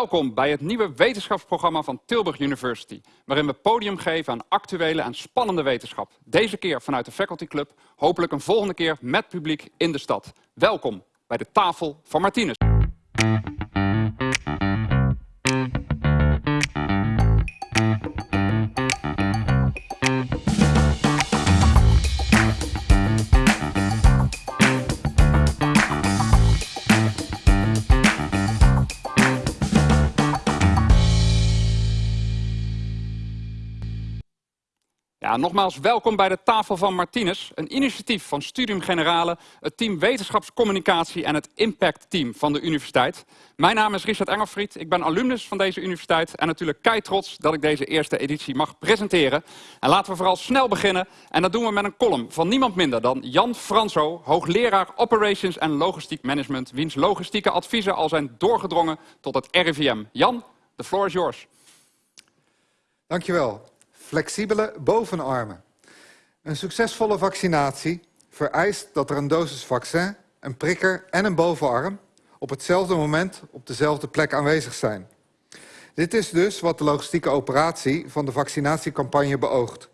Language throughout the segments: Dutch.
Welkom bij het nieuwe wetenschapsprogramma van Tilburg University, waarin we podium geven aan actuele en spannende wetenschap. Deze keer vanuit de Faculty Club, hopelijk een volgende keer met publiek in de stad. Welkom bij de tafel van Martinez. Ja, nogmaals welkom bij de tafel van Martinez, een initiatief van Studium Generale, het team Wetenschapscommunicatie en het Impact Team van de universiteit. Mijn naam is Richard Engelfried, ik ben alumnus van deze universiteit en natuurlijk kei trots dat ik deze eerste editie mag presenteren. En laten we vooral snel beginnen en dat doen we met een column van niemand minder dan Jan Franso, hoogleraar Operations en Logistiek Management, wiens logistieke adviezen al zijn doorgedrongen tot het RIVM. Jan, the floor is yours. Dankjewel. Flexibele bovenarmen. Een succesvolle vaccinatie vereist dat er een dosis vaccin, een prikker en een bovenarm op hetzelfde moment op dezelfde plek aanwezig zijn. Dit is dus wat de logistieke operatie van de vaccinatiecampagne beoogt.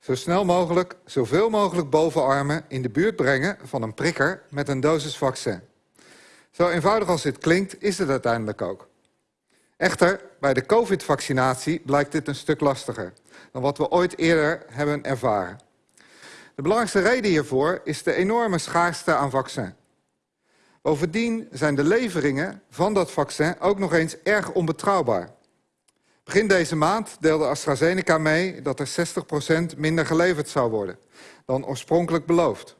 Zo snel mogelijk, zoveel mogelijk bovenarmen in de buurt brengen van een prikker met een dosis vaccin. Zo eenvoudig als dit klinkt, is het uiteindelijk ook. Echter, bij de covid-vaccinatie blijkt dit een stuk lastiger dan wat we ooit eerder hebben ervaren. De belangrijkste reden hiervoor is de enorme schaarste aan vaccin. Bovendien zijn de leveringen van dat vaccin ook nog eens erg onbetrouwbaar. Begin deze maand deelde AstraZeneca mee dat er 60% minder geleverd zou worden dan oorspronkelijk beloofd.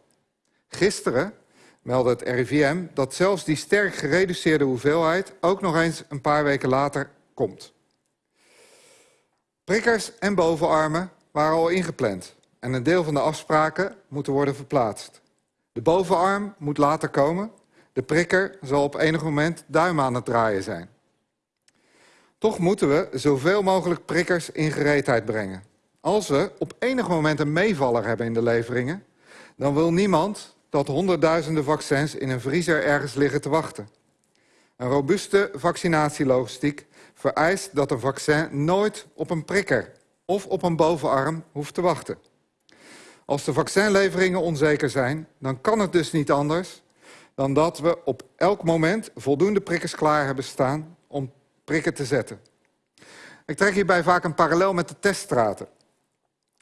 Gisteren meldde het RIVM dat zelfs die sterk gereduceerde hoeveelheid ook nog eens een paar weken later komt. Prikkers en bovenarmen waren al ingepland en een deel van de afspraken moeten worden verplaatst. De bovenarm moet later komen, de prikker zal op enig moment duim aan het draaien zijn. Toch moeten we zoveel mogelijk prikkers in gereedheid brengen. Als we op enig moment een meevaller hebben in de leveringen, dan wil niemand dat honderdduizenden vaccins in een vriezer ergens liggen te wachten. Een robuuste vaccinatielogistiek vereist dat een vaccin nooit op een prikker of op een bovenarm hoeft te wachten. Als de vaccinleveringen onzeker zijn, dan kan het dus niet anders dan dat we op elk moment voldoende prikkers klaar hebben staan om prikken te zetten. Ik trek hierbij vaak een parallel met de teststraten.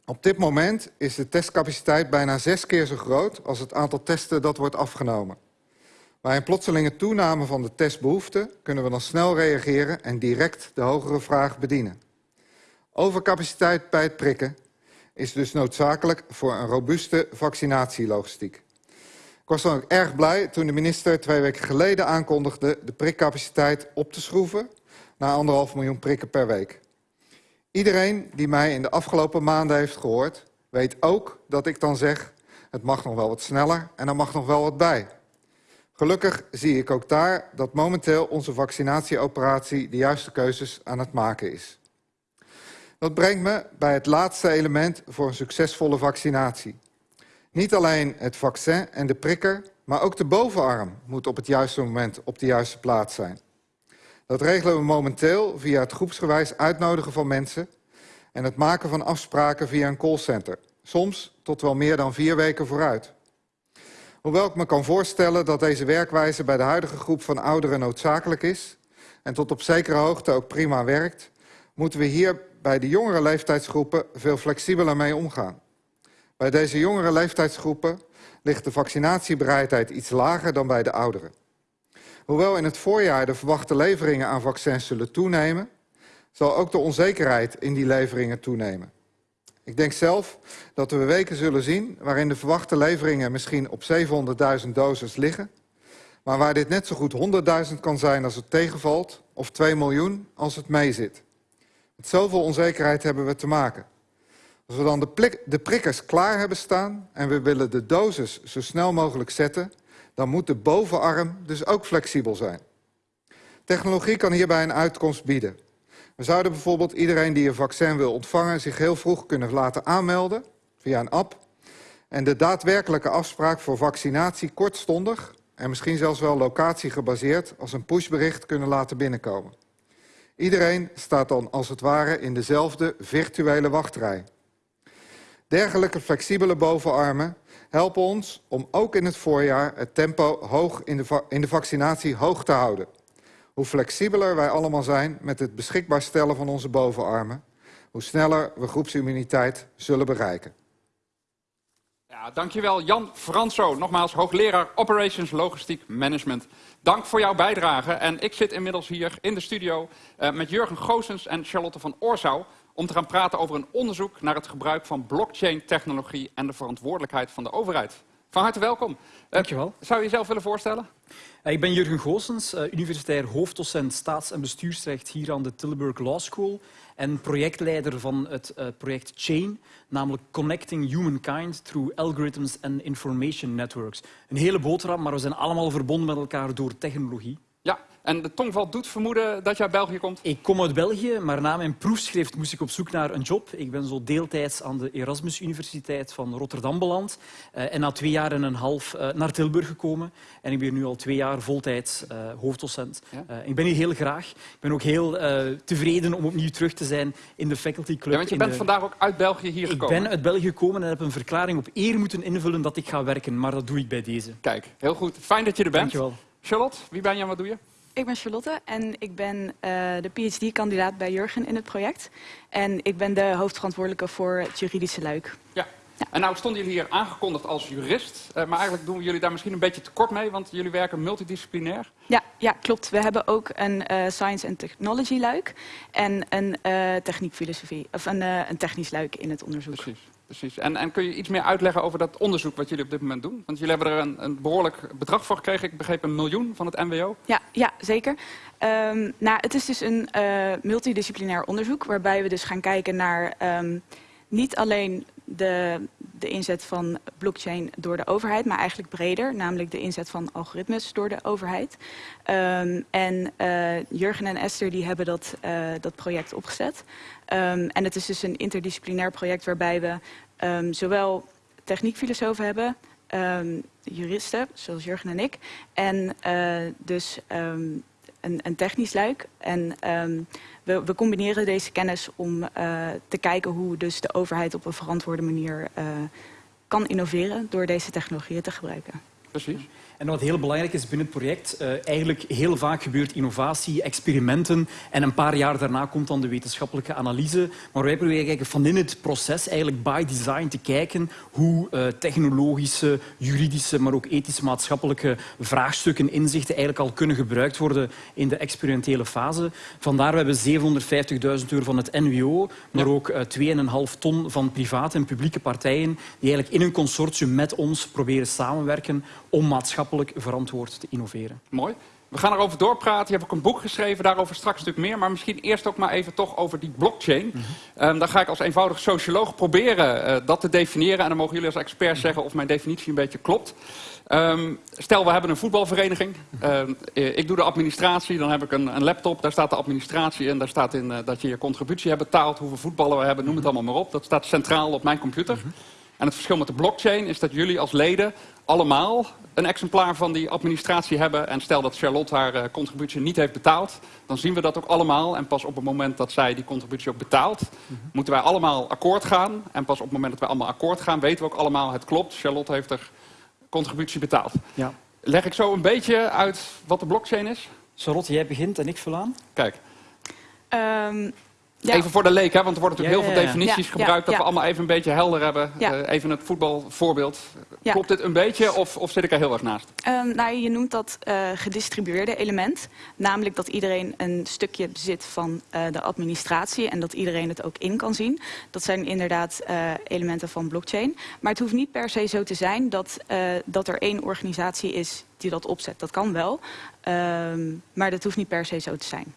Op dit moment is de testcapaciteit bijna zes keer zo groot als het aantal testen dat wordt afgenomen. Bij een plotselinge toename van de testbehoefte kunnen we dan snel reageren en direct de hogere vraag bedienen. Overcapaciteit bij het prikken is dus noodzakelijk voor een robuuste vaccinatielogistiek. Ik was dan ook erg blij toen de minister twee weken geleden aankondigde de prikcapaciteit op te schroeven naar anderhalf miljoen prikken per week. Iedereen die mij in de afgelopen maanden heeft gehoord, weet ook dat ik dan zeg, het mag nog wel wat sneller en er mag nog wel wat bij. Gelukkig zie ik ook daar dat momenteel onze vaccinatieoperatie de juiste keuzes aan het maken is. Dat brengt me bij het laatste element voor een succesvolle vaccinatie. Niet alleen het vaccin en de prikker, maar ook de bovenarm moet op het juiste moment op de juiste plaats zijn. Dat regelen we momenteel via het groepsgewijs uitnodigen van mensen en het maken van afspraken via een callcenter. Soms tot wel meer dan vier weken vooruit. Hoewel ik me kan voorstellen dat deze werkwijze bij de huidige groep van ouderen noodzakelijk is en tot op zekere hoogte ook prima werkt, moeten we hier bij de jongere leeftijdsgroepen veel flexibeler mee omgaan. Bij deze jongere leeftijdsgroepen ligt de vaccinatiebereidheid iets lager dan bij de ouderen. Hoewel in het voorjaar de verwachte leveringen aan vaccins zullen toenemen, zal ook de onzekerheid in die leveringen toenemen. Ik denk zelf dat we weken zullen zien waarin de verwachte leveringen misschien op 700.000 doses liggen, maar waar dit net zo goed 100.000 kan zijn als het tegenvalt, of 2 miljoen als het meezit. Met zoveel onzekerheid hebben we te maken. Als we dan de, de prikkers klaar hebben staan en we willen de dosis zo snel mogelijk zetten, dan moet de bovenarm dus ook flexibel zijn. Technologie kan hierbij een uitkomst bieden. We zouden bijvoorbeeld iedereen die een vaccin wil ontvangen... zich heel vroeg kunnen laten aanmelden via een app... en de daadwerkelijke afspraak voor vaccinatie kortstondig... en misschien zelfs wel locatiegebaseerd als een pushbericht kunnen laten binnenkomen. Iedereen staat dan als het ware in dezelfde virtuele wachtrij. Dergelijke flexibele bovenarmen helpen ons om ook in het voorjaar het tempo hoog in de, in de vaccinatie hoog te houden. Hoe flexibeler wij allemaal zijn met het beschikbaar stellen van onze bovenarmen, hoe sneller we groepsimmuniteit zullen bereiken. Ja, dankjewel Jan Franso, nogmaals hoogleraar Operations Logistiek Management. Dank voor jouw bijdrage. En ik zit inmiddels hier in de studio uh, met Jurgen Goosens en Charlotte van Oorsouw om te gaan praten over een onderzoek naar het gebruik van blockchain-technologie en de verantwoordelijkheid van de overheid. Van harte welkom. Dankjewel. Uh, zou je jezelf willen voorstellen? Uh, ik ben Jurgen Goosens, uh, universitair hoofddocent staats- en bestuursrecht hier aan de Tilburg Law School en projectleider van het project CHAIN, namelijk Connecting Humankind Through Algorithms and Information Networks. Een hele boterham, maar we zijn allemaal verbonden met elkaar door technologie. Ja, en de tongval doet vermoeden dat je uit België komt? Ik kom uit België, maar na mijn proefschrift moest ik op zoek naar een job. Ik ben zo deeltijds aan de Erasmus Universiteit van Rotterdam beland. Uh, en na twee jaar en een half uh, naar Tilburg gekomen. En ik ben nu al twee jaar voltijds uh, hoofddocent. Ja? ik ben hier heel graag. Ik ben ook heel tevreden om opnieuw terug te zijn in de faculty club. Ja, want je bent de... vandaag ook uit België hier gekomen? Ik ben uit België gekomen en heb een verklaring op eer moeten invullen dat ik ga werken. Maar dat doe ik bij deze. Kijk, heel goed. Fijn dat je er bent. Dankjewel. Charlotte, wie ben je en wat doe je? Ik ben Charlotte en ik ben uh, de PhD-kandidaat bij Jurgen in het project. En ik ben de hoofdverantwoordelijke voor het juridische luik. Ja. ja. En nou stonden jullie hier aangekondigd als jurist. Uh, maar eigenlijk doen jullie daar misschien een beetje tekort mee, want jullie werken multidisciplinair. Ja, ja klopt. We hebben ook een uh, science and technology luik en een techniekfilosofie, of een, een technisch luik in het onderzoek. Precies. Precies. En, en kun je iets meer uitleggen over dat onderzoek wat jullie op dit moment doen? Want jullie hebben er een, behoorlijk bedrag voor gekregen. Ik begreep een miljoen van het MWO. Ja, ja zeker. Um, nou, het is dus een uh, multidisciplinair onderzoek waarbij we dus gaan kijken naar um, niet alleen de, de inzet van blockchain door de overheid, maar eigenlijk breder, namelijk de inzet van algoritmes door de overheid. Um, en uh, Jurgen en Esther die hebben dat, uh, dat project opgezet. Um, en het is dus een interdisciplinair project waarbij we um, zowel techniekfilosofen hebben, juristen, zoals Jurgen en ik, en uh, dus een, een technisch luik. En we, we, combineren deze kennis om uh, te kijken hoe dus de overheid op een verantwoorde manier uh, kan innoveren door deze technologieën te gebruiken. Precies. En wat heel belangrijk is binnen het project, uh, eigenlijk heel vaak gebeurt innovatie, experimenten en een paar jaar daarna komt dan de wetenschappelijke analyse. Maar wij proberen kijken van in het proces eigenlijk by design te kijken hoe uh, technologische, juridische, maar ook ethische, maatschappelijke vraagstukken, inzichten eigenlijk al kunnen gebruikt worden in de experimentele fase. Vandaar we hebben 750.000 euro van het NWO, maar ja. ook uh, 2,5 ton van private en publieke partijen die eigenlijk in een consortium met ons proberen samenwerken om maatschappelijk verantwoord te innoveren. Mooi. We gaan erover doorpraten. Je hebt ook een boek geschreven, daarover straks een stuk meer. Maar misschien eerst ook maar even toch over die blockchain. Mm -hmm. um, dan ga ik als eenvoudig socioloog proberen uh, dat te definiëren. En dan mogen jullie als expert zeggen of mijn definitie een beetje klopt. Um, stel, we hebben een voetbalvereniging. Uh, ik doe de administratie, dan heb ik een, een, laptop. Daar staat de administratie in. Daar staat in uh, dat je je contributie hebt betaald. Hoeveel voetballen we hebben, noem het allemaal maar op. Dat staat centraal op mijn computer. Mm -hmm. En het verschil met de blockchain is dat jullie als leden allemaal een exemplaar van die administratie hebben. En stel dat Charlotte haar uh, contributie niet heeft betaald, dan zien we dat ook allemaal. En pas op het moment dat zij die contributie ook betaalt, mm -hmm. moeten wij allemaal akkoord gaan. En pas op het moment dat wij allemaal akkoord gaan, weten we ook allemaal, het klopt. Charlotte heeft haar contributie betaald. Ja. Leg ik zo een beetje uit wat de blockchain is? Charlotte, jij begint en ik vul aan. Kijk. Um, ja. Even voor de leek, hè, want er worden natuurlijk ja, heel veel definities ja, gebruikt... dat we allemaal even een beetje helder hebben. Uh, even het voetbalvoorbeeld. Klopt dit een beetje of, of zit ik er heel erg naast? Um, nou, je noemt dat uh, gedistribueerde element. Namelijk dat iedereen een stukje bezit van uh, de administratie... en dat iedereen het ook in kan zien. Dat zijn inderdaad elementen van blockchain. Maar het hoeft niet per se zo te zijn dat, dat er één organisatie is die dat opzet. Dat kan wel, um, maar dat hoeft niet per se zo te zijn.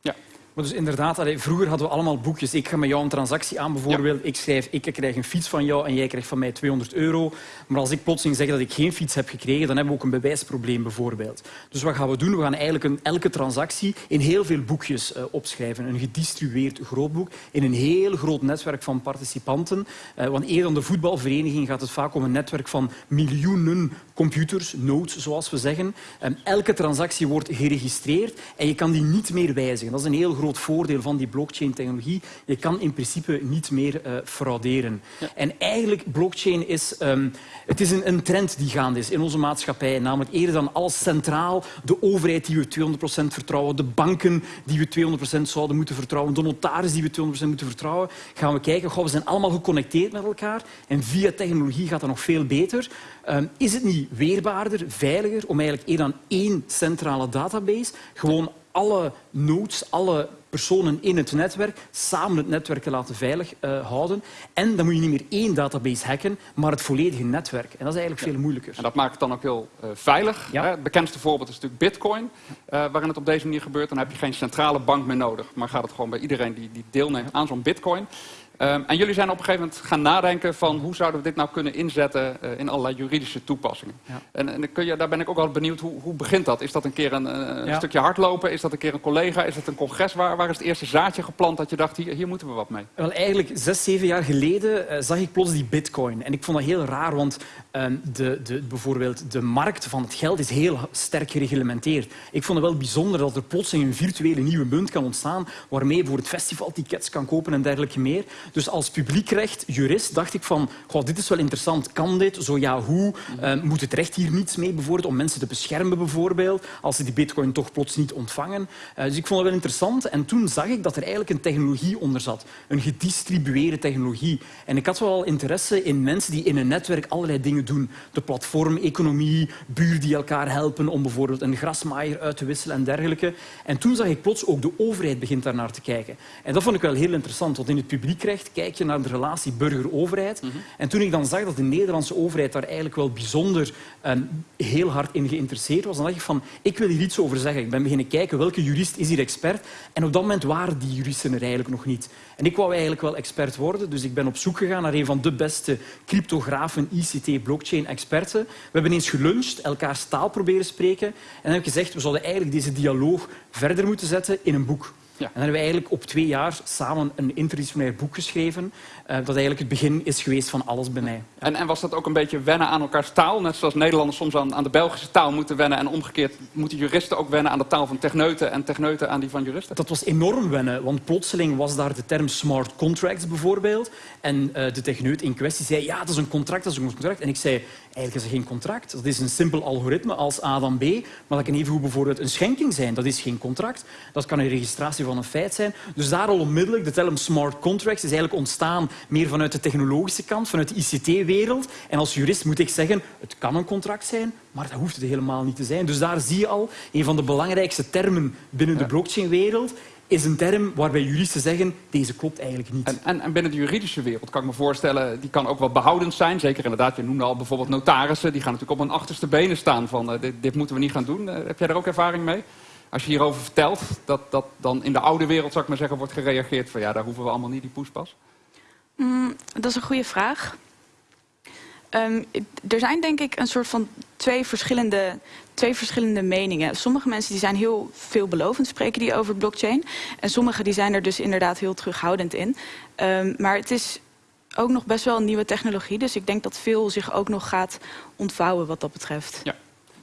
Ja. Maar dus inderdaad, allee, vroeger hadden we allemaal boekjes. Ik ga met jou een transactie aan bijvoorbeeld. Ja. Ik schrijf, ik krijg een fiets van jou en jij krijgt van mij 200 euro. Maar als ik plotseling zeg dat ik geen fiets heb gekregen, dan hebben we ook een bewijsprobleem bijvoorbeeld. Dus wat gaan we doen? We gaan eigenlijk een, elke transactie in heel veel boekjes uh, opschrijven. Een gedistribueerd grootboek in een heel groot netwerk van participanten. Uh, want eerder dan de voetbalvereniging gaat het vaak om een netwerk van miljoenen computers, nodes zoals we zeggen. Um, elke transactie wordt geregistreerd en je kan die niet meer wijzigen. Dat is een heel groot voordeel van die blockchain-technologie. Je kan in principe niet meer uh, frauderen. En eigenlijk, blockchain is, um, het is een, een, trend die gaande is in onze maatschappij. Namelijk eerder dan alles centraal, de overheid die we 200% vertrouwen, de banken die we 200% zouden moeten vertrouwen, de notaris die we 200% moeten vertrouwen, gaan we kijken, goh, we zijn allemaal geconnecteerd met elkaar en via technologie gaat dat nog veel beter. Um, is het niet weerbaarder, veiliger om eigenlijk eerder dan één centrale database gewoon alle nodes, alle personen in het netwerk samen het netwerk te laten veilig uh, houden. En dan moet je niet meer één database hacken, maar het volledige netwerk. En dat is eigenlijk veel moeilijker. En dat maakt het dan ook heel uh, veilig. Ja. Het bekendste voorbeeld is natuurlijk Bitcoin, uh, waarin het op deze manier gebeurt. Dan heb je geen centrale bank meer nodig, maar gaat het gewoon bij iedereen die, die deelneemt aan zo'n Bitcoin. Um, en jullie zijn op een gegeven moment gaan nadenken van hoe zouden we dit nou kunnen inzetten uh, in allerlei juridische toepassingen. Ja. En, en kun je, daar ben ik ook wel benieuwd, hoe, hoe begint dat? Is dat een keer een, een ja. stukje hardlopen? Is dat een keer een collega? Is dat een congres? Waar, waar is het eerste zaadje geplant dat je dacht, hier, hier moeten we wat mee? Wel, eigenlijk zes, zeven jaar geleden uh, zag ik plots die bitcoin. En ik vond dat heel raar, want um, de, de, bijvoorbeeld de markt van het geld is heel sterk gereglementeerd. Ik vond het wel bijzonder dat er plots een virtuele nieuwe munt kan ontstaan waarmee je voor het festivaltickets kan kopen en dergelijke meer. Dus als publiekrecht, jurist, dacht ik van, goh, dit is wel interessant. Kan dit? Zo ja, hoe? Uh, moet het recht hier niets mee bijvoorbeeld, om mensen te beschermen bijvoorbeeld, als ze die bitcoin toch plots niet ontvangen? Uh, dus ik vond het wel interessant. En toen zag ik dat er eigenlijk een technologie onder zat. Een gedistribueerde technologie. En ik had wel interesse in mensen die in een netwerk allerlei dingen doen. De platformeconomie, buren die elkaar helpen om bijvoorbeeld een grasmaaier uit te wisselen en dergelijke. En toen zag ik plots ook de overheid begint daar naar te kijken. En dat vond ik wel heel interessant, want in het publiekrecht kijk je naar de relatie burger-overheid. En toen ik dan zag dat de Nederlandse overheid daar eigenlijk wel bijzonder um, heel hard in geïnteresseerd was, dan dacht ik van, ik wil hier iets over zeggen. Ik ben beginnen kijken welke jurist is hier expert. En op dat moment waren die juristen er eigenlijk nog niet. En ik wou eigenlijk wel expert worden, dus ik ben op zoek gegaan naar een van de beste cryptografen, ICT, blockchain-experten. We hebben eens geluncht, elkaar taal proberen spreken. En dan heb ik gezegd, we zouden eigenlijk deze dialoog verder moeten zetten in een boek. Ja. En dan hebben we eigenlijk op twee jaar samen een interdisciplinair boek geschreven, uh, dat eigenlijk het begin is geweest van alles bij mij. En, en, was dat ook een beetje wennen aan elkaars taal? Net zoals Nederlanders soms aan, aan, de Belgische taal moeten wennen en omgekeerd moeten juristen ook wennen aan de taal van techneuten en techneuten aan die van juristen? Dat was enorm wennen, want plotseling was daar de term smart contracts bijvoorbeeld. En uh, de techneut in kwestie zei, ja, dat is een contract, dat is een contract. En ik zei, eigenlijk is er geen contract. Dat is een simpel algoritme als A dan B, maar dat kan evengoed bijvoorbeeld een schenking zijn. Dat is geen contract. Dat kan een registratie van een feit zijn. Dus daar al onmiddellijk, de term smart contracts is eigenlijk ontstaan meer vanuit de technologische kant, vanuit de ICT-wereld. En als jurist moet ik zeggen, het kan een contract zijn, maar dat hoeft het helemaal niet te zijn. Dus daar zie je al een van de belangrijkste termen binnen de blockchain-wereld is een term waarbij juristen zeggen, deze klopt eigenlijk niet. En, en, en, binnen de juridische wereld kan ik me voorstellen, die kan ook wel behoudend zijn. Zeker inderdaad, je noemde al bijvoorbeeld notarissen, die gaan natuurlijk op hun achterste benen staan van uh, dit, dit, moeten we niet gaan doen. Uh, heb jij daar ook ervaring mee? Als je hierover vertelt, dat, dat dan in de oude wereld, zou ik maar zeggen, wordt gereageerd van ja, daar hoeven we allemaal niet die poespas? Mm, dat is een goede vraag. Um, er zijn denk ik een soort van twee verschillende, twee verschillende meningen. Sommige mensen die zijn heel veelbelovend, spreken die over blockchain. En sommige die zijn er dus inderdaad heel terughoudend in. Um, maar het is ook nog best wel een nieuwe technologie. Dus ik denk dat veel zich ook nog gaat ontvouwen wat dat betreft. Ja.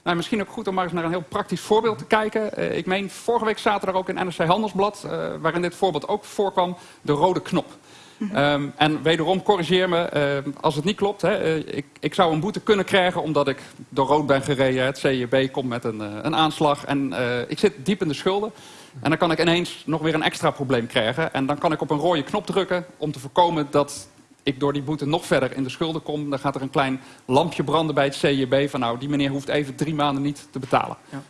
Nou, misschien ook goed om maar eens naar een heel praktisch voorbeeld te kijken. Uh, ik meen, vorige week zaterdag ook in NRC Handelsblad, uh, waarin dit voorbeeld ook voorkwam, de rode knop. Um, en wederom, corrigeer me uh, als het niet klopt. Hè. Uh, ik, ik, zou een boete kunnen krijgen omdat ik door rood ben gereden. Het CJB komt met een, een aanslag en ik zit diep in de schulden. En dan kan ik ineens nog weer een extra probleem krijgen. En dan kan ik op een rode knop drukken om te voorkomen dat ik door die boete nog verder in de schulden kom. Dan gaat er een klein lampje branden bij het CJB van nou, die meneer hoeft even drie maanden niet te betalen. Ja.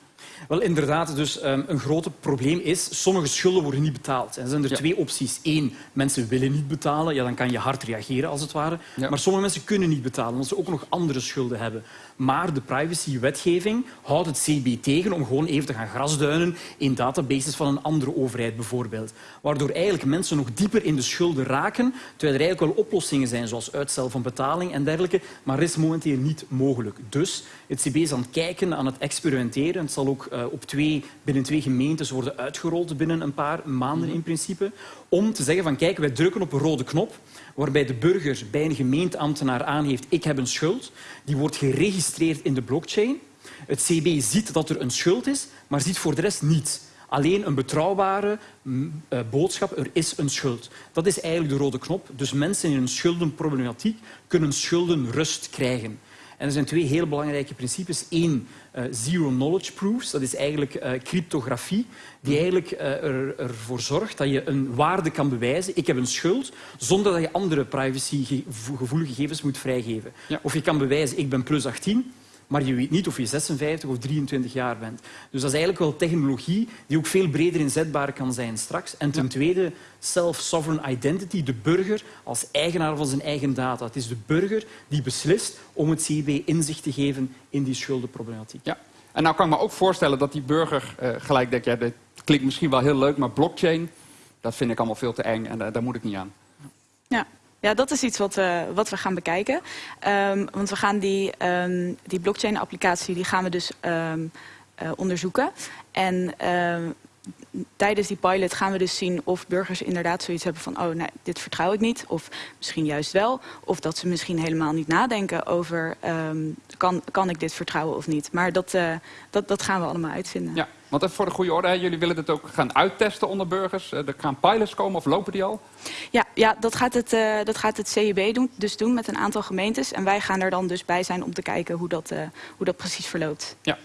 Wel, inderdaad. Dus um, een groot probleem is, sommige schulden worden niet betaald. En er zijn er ja. twee opties. Eén, mensen willen niet betalen. Ja, dan kan je hard reageren, als het ware. Ja. Maar sommige mensen kunnen niet betalen, omdat ze ook nog andere schulden hebben. Maar de privacywetgeving houdt het CB tegen om gewoon even te gaan grasduinen in databases van een andere overheid bijvoorbeeld. Waardoor eigenlijk mensen nog dieper in de schulden raken, terwijl er eigenlijk wel oplossingen zijn, zoals uitstel van betaling en dergelijke. Maar dat is momenteel niet mogelijk. Dus het CB is aan het kijken, aan het experimenteren. Het zal ook uh, op twee, binnen twee gemeentes worden uitgerold binnen een paar maanden -hmm. in principe. Om te zeggen van kijk, wij drukken op een rode knop waarbij de burger bij een gemeenteambtenaar aangeeft ik heb een schuld. Die wordt geregistreerd in de blockchain. Het CB ziet dat er een schuld is, maar ziet voor de rest niets. Alleen een betrouwbare mm, eh, boodschap, er is een schuld. Dat is eigenlijk de rode knop. Dus mensen in een schuldenproblematiek kunnen schuldenrust krijgen. En er zijn twee heel belangrijke principes. Eén, uh, zero knowledge proofs. Dat is eigenlijk uh, cryptografie, die eigenlijk uh, er, ervoor zorgt dat je een waarde kan bewijzen. Ik heb een schuld, zonder dat je andere privacygevoelige gegevens moet vrijgeven. Ja. Of je kan bewijzen, ik ben plus 18, maar je weet niet of je 56 of 23 jaar bent. Dus dat is eigenlijk wel technologie die ook veel breder inzetbaar kan zijn straks. En ten tweede, self-sovereign identity, de burger als eigenaar van zijn eigen data. Het is de burger die beslist om het CIB inzicht te geven in die schuldenproblematiek. Ja. En nou kan ik me ook voorstellen dat die burger uh, gelijk denkt, ja, dit klinkt misschien wel heel leuk, maar blockchain, dat vind ik allemaal veel te eng en uh, daar moet ik niet aan. Ja. Ja, dat is iets wat, uh, wat we gaan bekijken. Um, want we gaan die, um, die blockchain-applicatie die gaan we dus um, uh, onderzoeken. En tijdens die pilot gaan we dus zien of burgers inderdaad zoiets hebben van... oh, nou, dit vertrouw ik niet, of misschien juist wel. Of dat ze misschien helemaal niet nadenken over... kan, kan ik dit vertrouwen of niet. Maar dat, uh, dat, dat gaan we allemaal uitvinden. Ja, want even voor de goede orde, jullie willen dit ook gaan uittesten onder burgers. Er gaan pilots komen of lopen die al? Ja, ja dat, gaat het, uh, dat gaat het CIB doen, dus doen met een aantal gemeentes. En wij gaan er dan dus bij zijn om te kijken hoe dat, uh, hoe dat precies verloopt. Ja.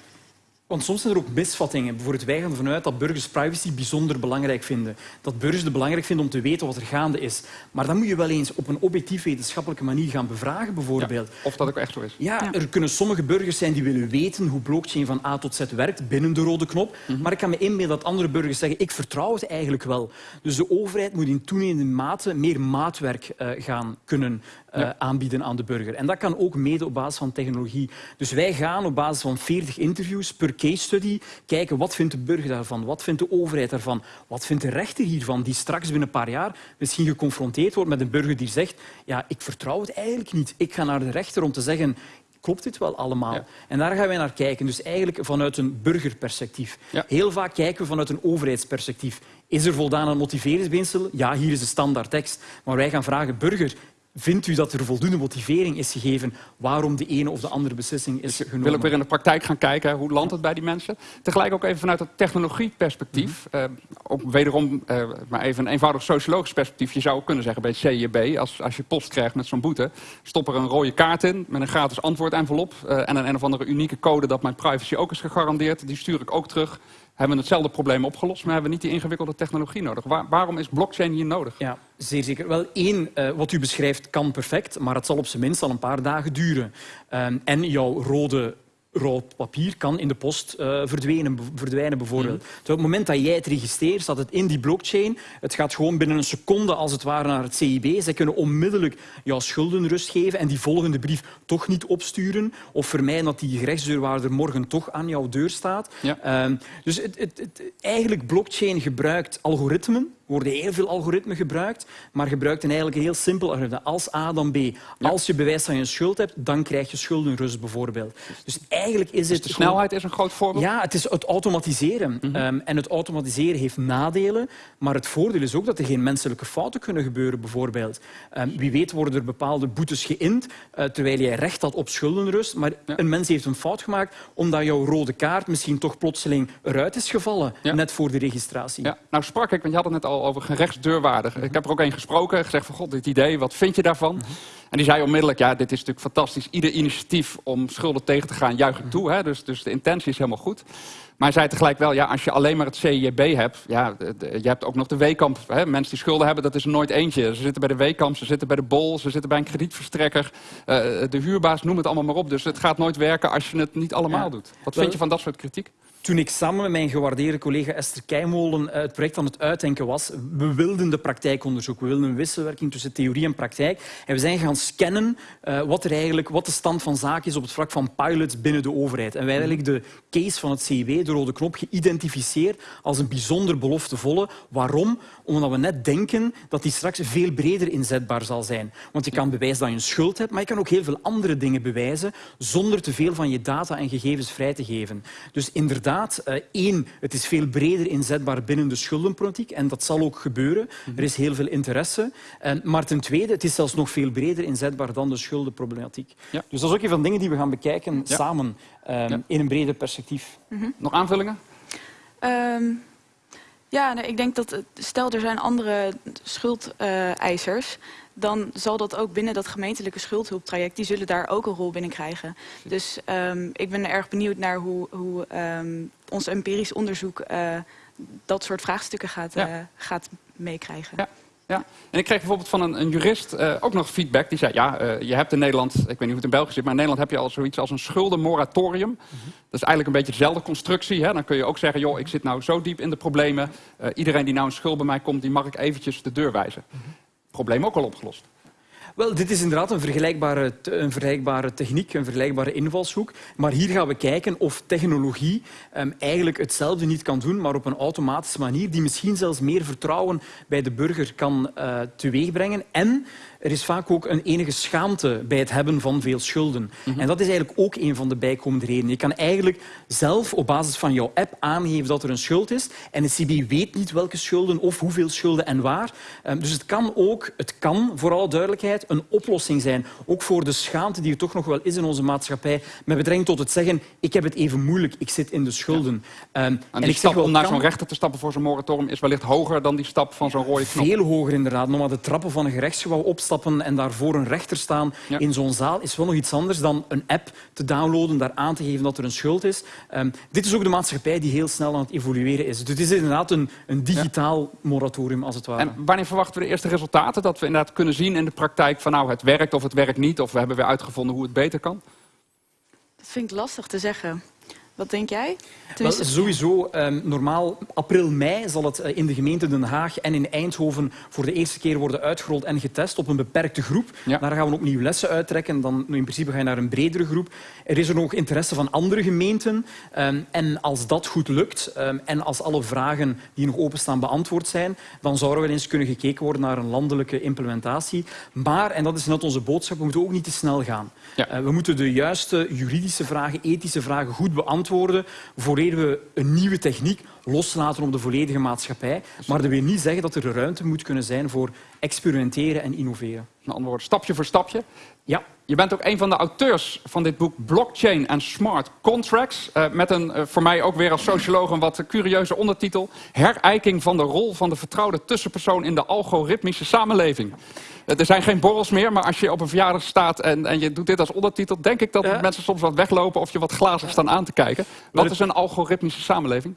Want soms zijn er ook misvattingen. Bijvoorbeeld wij gaan ervan uit dat burgers privacy bijzonder belangrijk vinden. Dat burgers het belangrijk vinden om te weten wat er gaande is. Maar dan moet je wel eens op een objectief wetenschappelijke manier gaan bevragen, bijvoorbeeld. Ja, of dat ook echt zo is. Ja, er kunnen sommige burgers zijn die willen weten hoe blockchain van A tot Z werkt binnen de rode knop. Mm -hmm. Maar ik kan me inbeelden dat andere burgers zeggen ik vertrouw het eigenlijk wel. Dus de overheid moet in toenemende mate meer maatwerk uh, gaan kunnen uh, ja. aanbieden aan de burger. En dat kan ook mede op basis van technologie. Dus wij gaan op basis van 40 interviews per case study kijken wat vindt de burger daarvan, wat vindt de overheid daarvan, wat vindt de rechter hiervan, die straks binnen een paar jaar misschien geconfronteerd wordt met een burger die zegt ja, ik vertrouw het eigenlijk niet. Ik ga naar de rechter om te zeggen klopt dit wel allemaal? Ja. En daar gaan wij naar kijken. Dus eigenlijk vanuit een burgerperspectief. Ja. Heel vaak kijken we vanuit een overheidsperspectief. Is er voldaan aan motiveringsbeginsel? Ja, hier is de standaard tekst. Maar wij gaan vragen, burger, Vindt u dat er voldoende motivering is gegeven waarom de ene of de andere beslissing is genomen? Ik wil ook weer in de praktijk gaan kijken, hoe landt het bij die mensen? Tegelijk ook even vanuit het technologieperspectief. Mm -hmm. ook wederom uh, maar even een eenvoudig sociologisch perspectief. Je zou ook kunnen zeggen bij het CJB, als, als je post krijgt met zo'n boete... stop er een rode kaart in met een gratis antwoordenvelop... Uh, en een, een of andere unieke code dat mijn privacy ook is gegarandeerd. Die stuur ik ook terug hebben we hetzelfde probleem opgelost, maar hebben we niet die ingewikkelde technologie nodig. Waar, waarom is blockchain hier nodig? Ja, zeer zeker. Wel, één, uh, wat u beschrijft kan perfect, maar het zal op zijn minst al een paar dagen duren. Um, en jouw rode rood papier kan in de post uh, verdwijnen, verdwijnen bijvoorbeeld. Mm. Dus op het moment dat jij het registreert, staat het in die blockchain. Het gaat gewoon binnen een seconde als het ware naar het CIB. Zij kunnen onmiddellijk jouw schuldenrust geven en die volgende brief toch niet opsturen of vermijden dat die gerechtsdeurwaarder morgen toch aan jouw deur staat. Ja. Uh, dus het, het, het, eigenlijk blockchain gebruikt algoritmen worden heel veel algoritmen gebruikt, maar gebruikt een eigenlijk een heel simpel algoritme. Als A, dan B. Als je bewijst dat je een schuld hebt, dan krijg je schuldenrust bijvoorbeeld. Dus eigenlijk is dus het... de snelheid is een groot voorbeeld? Ja, het is het automatiseren. Mm -hmm. um, en het automatiseren heeft nadelen, maar het voordeel is ook dat er geen menselijke fouten kunnen gebeuren, bijvoorbeeld. Um, wie weet worden er bepaalde boetes geïnd, uh, terwijl jij recht had op schuldenrust, maar ja. een mens heeft een fout gemaakt omdat jouw rode kaart misschien toch plotseling eruit is gevallen, ja. net voor de registratie. Ja. Nou sprak ik, want je had het net al over gerechtsdeurwaardig. Mm -hmm. Ik heb er ook één gesproken, gezegd van god, dit idee, wat vind je daarvan? En die zei onmiddellijk, ja, dit is natuurlijk fantastisch. Ieder initiatief om schulden tegen te gaan juich ik toe. Hè? Dus, dus de intentie is helemaal goed. Maar hij zei tegelijk wel, ja, als je alleen maar het CIB hebt... Ja, je hebt ook nog de Weekamp. Hè? Mensen die schulden hebben, dat is er nooit eentje. Ze zitten bij de Weekamp, ze zitten bij de Bol, ze zitten bij een kredietverstrekker. Uh, de huurbaas, noem het allemaal maar op. Dus het gaat nooit werken als je het niet allemaal ja. doet. Wat vind je van dat soort kritiek? Toen ik samen met mijn gewaardeerde collega Esther Keimolen het project aan het uitdenken was, we wilden de praktijkonderzoek, we wilden een wisselwerking tussen theorie en praktijk. En we zijn gaan scannen uh, wat, er eigenlijk, wat de stand van zaken is op het vlak van pilots binnen de overheid. En wij hebben eigenlijk de case van het CIW, de rode knop, geïdentificeerd als een bijzonder beloftevolle. Waarom? Omdat we net denken dat die straks veel breder inzetbaar zal zijn. Want je kan bewijzen dat je een schuld hebt, maar je kan ook heel veel andere dingen bewijzen zonder te veel van je data en gegevens vrij te geven. Dus inderdaad, inderdaad, uh, één, het is veel breder inzetbaar binnen de schuldenpolitiek en dat zal ook gebeuren. -hmm. Er is heel veel interesse. En, maar ten tweede, het is zelfs nog veel breder inzetbaar dan de schuldenproblematiek. Ja. Dus dat is ook een van de dingen die we gaan bekijken ja. samen um, ja. in een breder perspectief. Mm -hmm. Nog aanvullingen? Um, Ja, nee, ik denk dat stel er zijn andere schuldeisers, dan zal dat ook binnen dat gemeentelijke schuldhulptraject, die zullen daar ook een rol binnen krijgen. Dus ehm, ik ben erg benieuwd naar hoe, hoe ehm, ons empirisch onderzoek eh, dat soort vraagstukken gaat, Ja. eh, gaat meekrijgen. Ja. Ja, en ik kreeg bijvoorbeeld van een, een jurist eh, ook nog feedback. Die zei, ja, eh, je hebt in Nederland, ik weet niet hoe het in België zit... maar in Nederland heb je al zoiets als een schuldenmoratorium. Dat is eigenlijk een beetje dezelfde constructie. Hè? Dan kun je ook zeggen, joh, ik zit nou zo diep in de problemen. Eh, iedereen die nou een schuld bij mij komt, die mag ik eventjes de deur wijzen. Probleem ook al opgelost. Wel, dit is inderdaad een vergelijkbare, een vergelijkbare techniek, een vergelijkbare invalshoek. Maar hier gaan we kijken of technologie ehm, eigenlijk hetzelfde niet kan doen, maar op een automatische manier, die misschien zelfs meer vertrouwen bij de burger kan eh, teweegbrengen. En er is vaak ook een enige schaamte bij het hebben van veel schulden. En dat is eigenlijk ook een van de bijkomende redenen. Je kan eigenlijk zelf op basis van jouw app aangeven dat er een schuld is. En de CB weet niet welke schulden of hoeveel schulden en waar. Ehm, Dus het kan ook, het kan voor alle duidelijkheid, een oplossing zijn. Ook voor de schaamte die er toch nog wel is in onze maatschappij. Met betrekking tot het zeggen, ik heb het even moeilijk, ik zit in de schulden. En die ik zeg stap wel, om naar zo'n rechter te stappen voor zo'n moratorium... is wellicht hoger dan die stap van zo'n rode knop. veel hoger inderdaad. Nog maar de trappen van een gerechtsgebouw opstappen en daarvoor een rechter staan Ja. in zo'n zaal is wel nog iets anders dan een app te downloaden, daar aan te geven dat er een schuld is. Ehm, dit is ook de maatschappij die heel snel aan het evolueren is. Dus het is inderdaad een, een digitaal moratorium, als het ware. En wanneer verwachten we de eerste resultaten? Dat we inderdaad kunnen zien in de praktijk van nou, het werkt of het werkt niet. Of we hebben weer uitgevonden hoe het beter kan. Dat vind ik lastig te zeggen. Wat denk jij? Wel, sowieso, ehm, normaal april, mei zal het eh, in de gemeente Den Haag en in Eindhoven voor de eerste keer worden uitgerold en getest op een beperkte groep. Ja. Daar gaan we opnieuw lessen uittrekken. Dan in principe ga je naar een bredere groep. Er is er nog interesse van andere gemeenten. ehm, en als dat goed lukt ehm, en als alle vragen die nog openstaan beantwoord zijn, dan zou er wel eens kunnen gekeken worden naar een landelijke implementatie. Maar, en dat is net onze boodschap, we moeten ook niet te snel gaan. Ja. Eh, we moeten de juiste juridische vragen, ethische vragen goed beantwoorden voordat we een nieuwe techniek loslaten op de volledige maatschappij. Maar dat wil niet zeggen dat er ruimte moet kunnen zijn voor experimenteren en innoveren. Met andere woorden, stapje voor stapje. Ja, Je bent ook een van de auteurs van dit boek Blockchain and Smart Contracts. eh, met een eh, voor mij ook weer als socioloog een wat curieuze ondertitel. Herijking van de rol van de vertrouwde tussenpersoon in de algoritmische samenleving. Eh, er zijn geen borrels meer, maar als je op een verjaardag staat en, en je doet dit als ondertitel, denk ik dat Ja. mensen soms wat weglopen of je wat glazig staan aan te kijken. Wat is een algoritmische samenleving?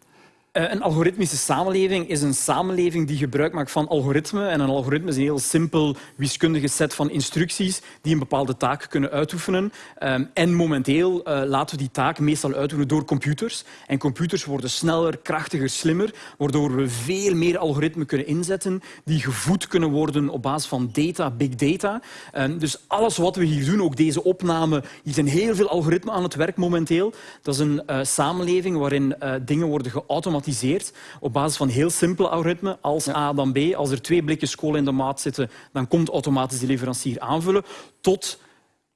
Eh, Een algoritmische samenleving is een samenleving die gebruik maakt van algoritmen. En een algoritme is een heel simpel wiskundige set van instructies die een bepaalde taak kunnen uitoefenen. Ehm, En momenteel eh, laten we die taak meestal uitoefenen door computers. En computers worden sneller, krachtiger, slimmer, waardoor we veel meer algoritmen kunnen inzetten die gevoed kunnen worden op basis van data, big data. Dus alles wat we hier doen, ook deze opname, hier zijn heel veel algoritmen aan het werk momenteel. Dat is een eh, samenleving waarin eh, dingen worden geautomatiseerd op basis van heel simpele algoritmen, als A dan B. Als er twee blikjes kolen in de maat zitten, dan komt automatisch de leverancier aanvullen, tot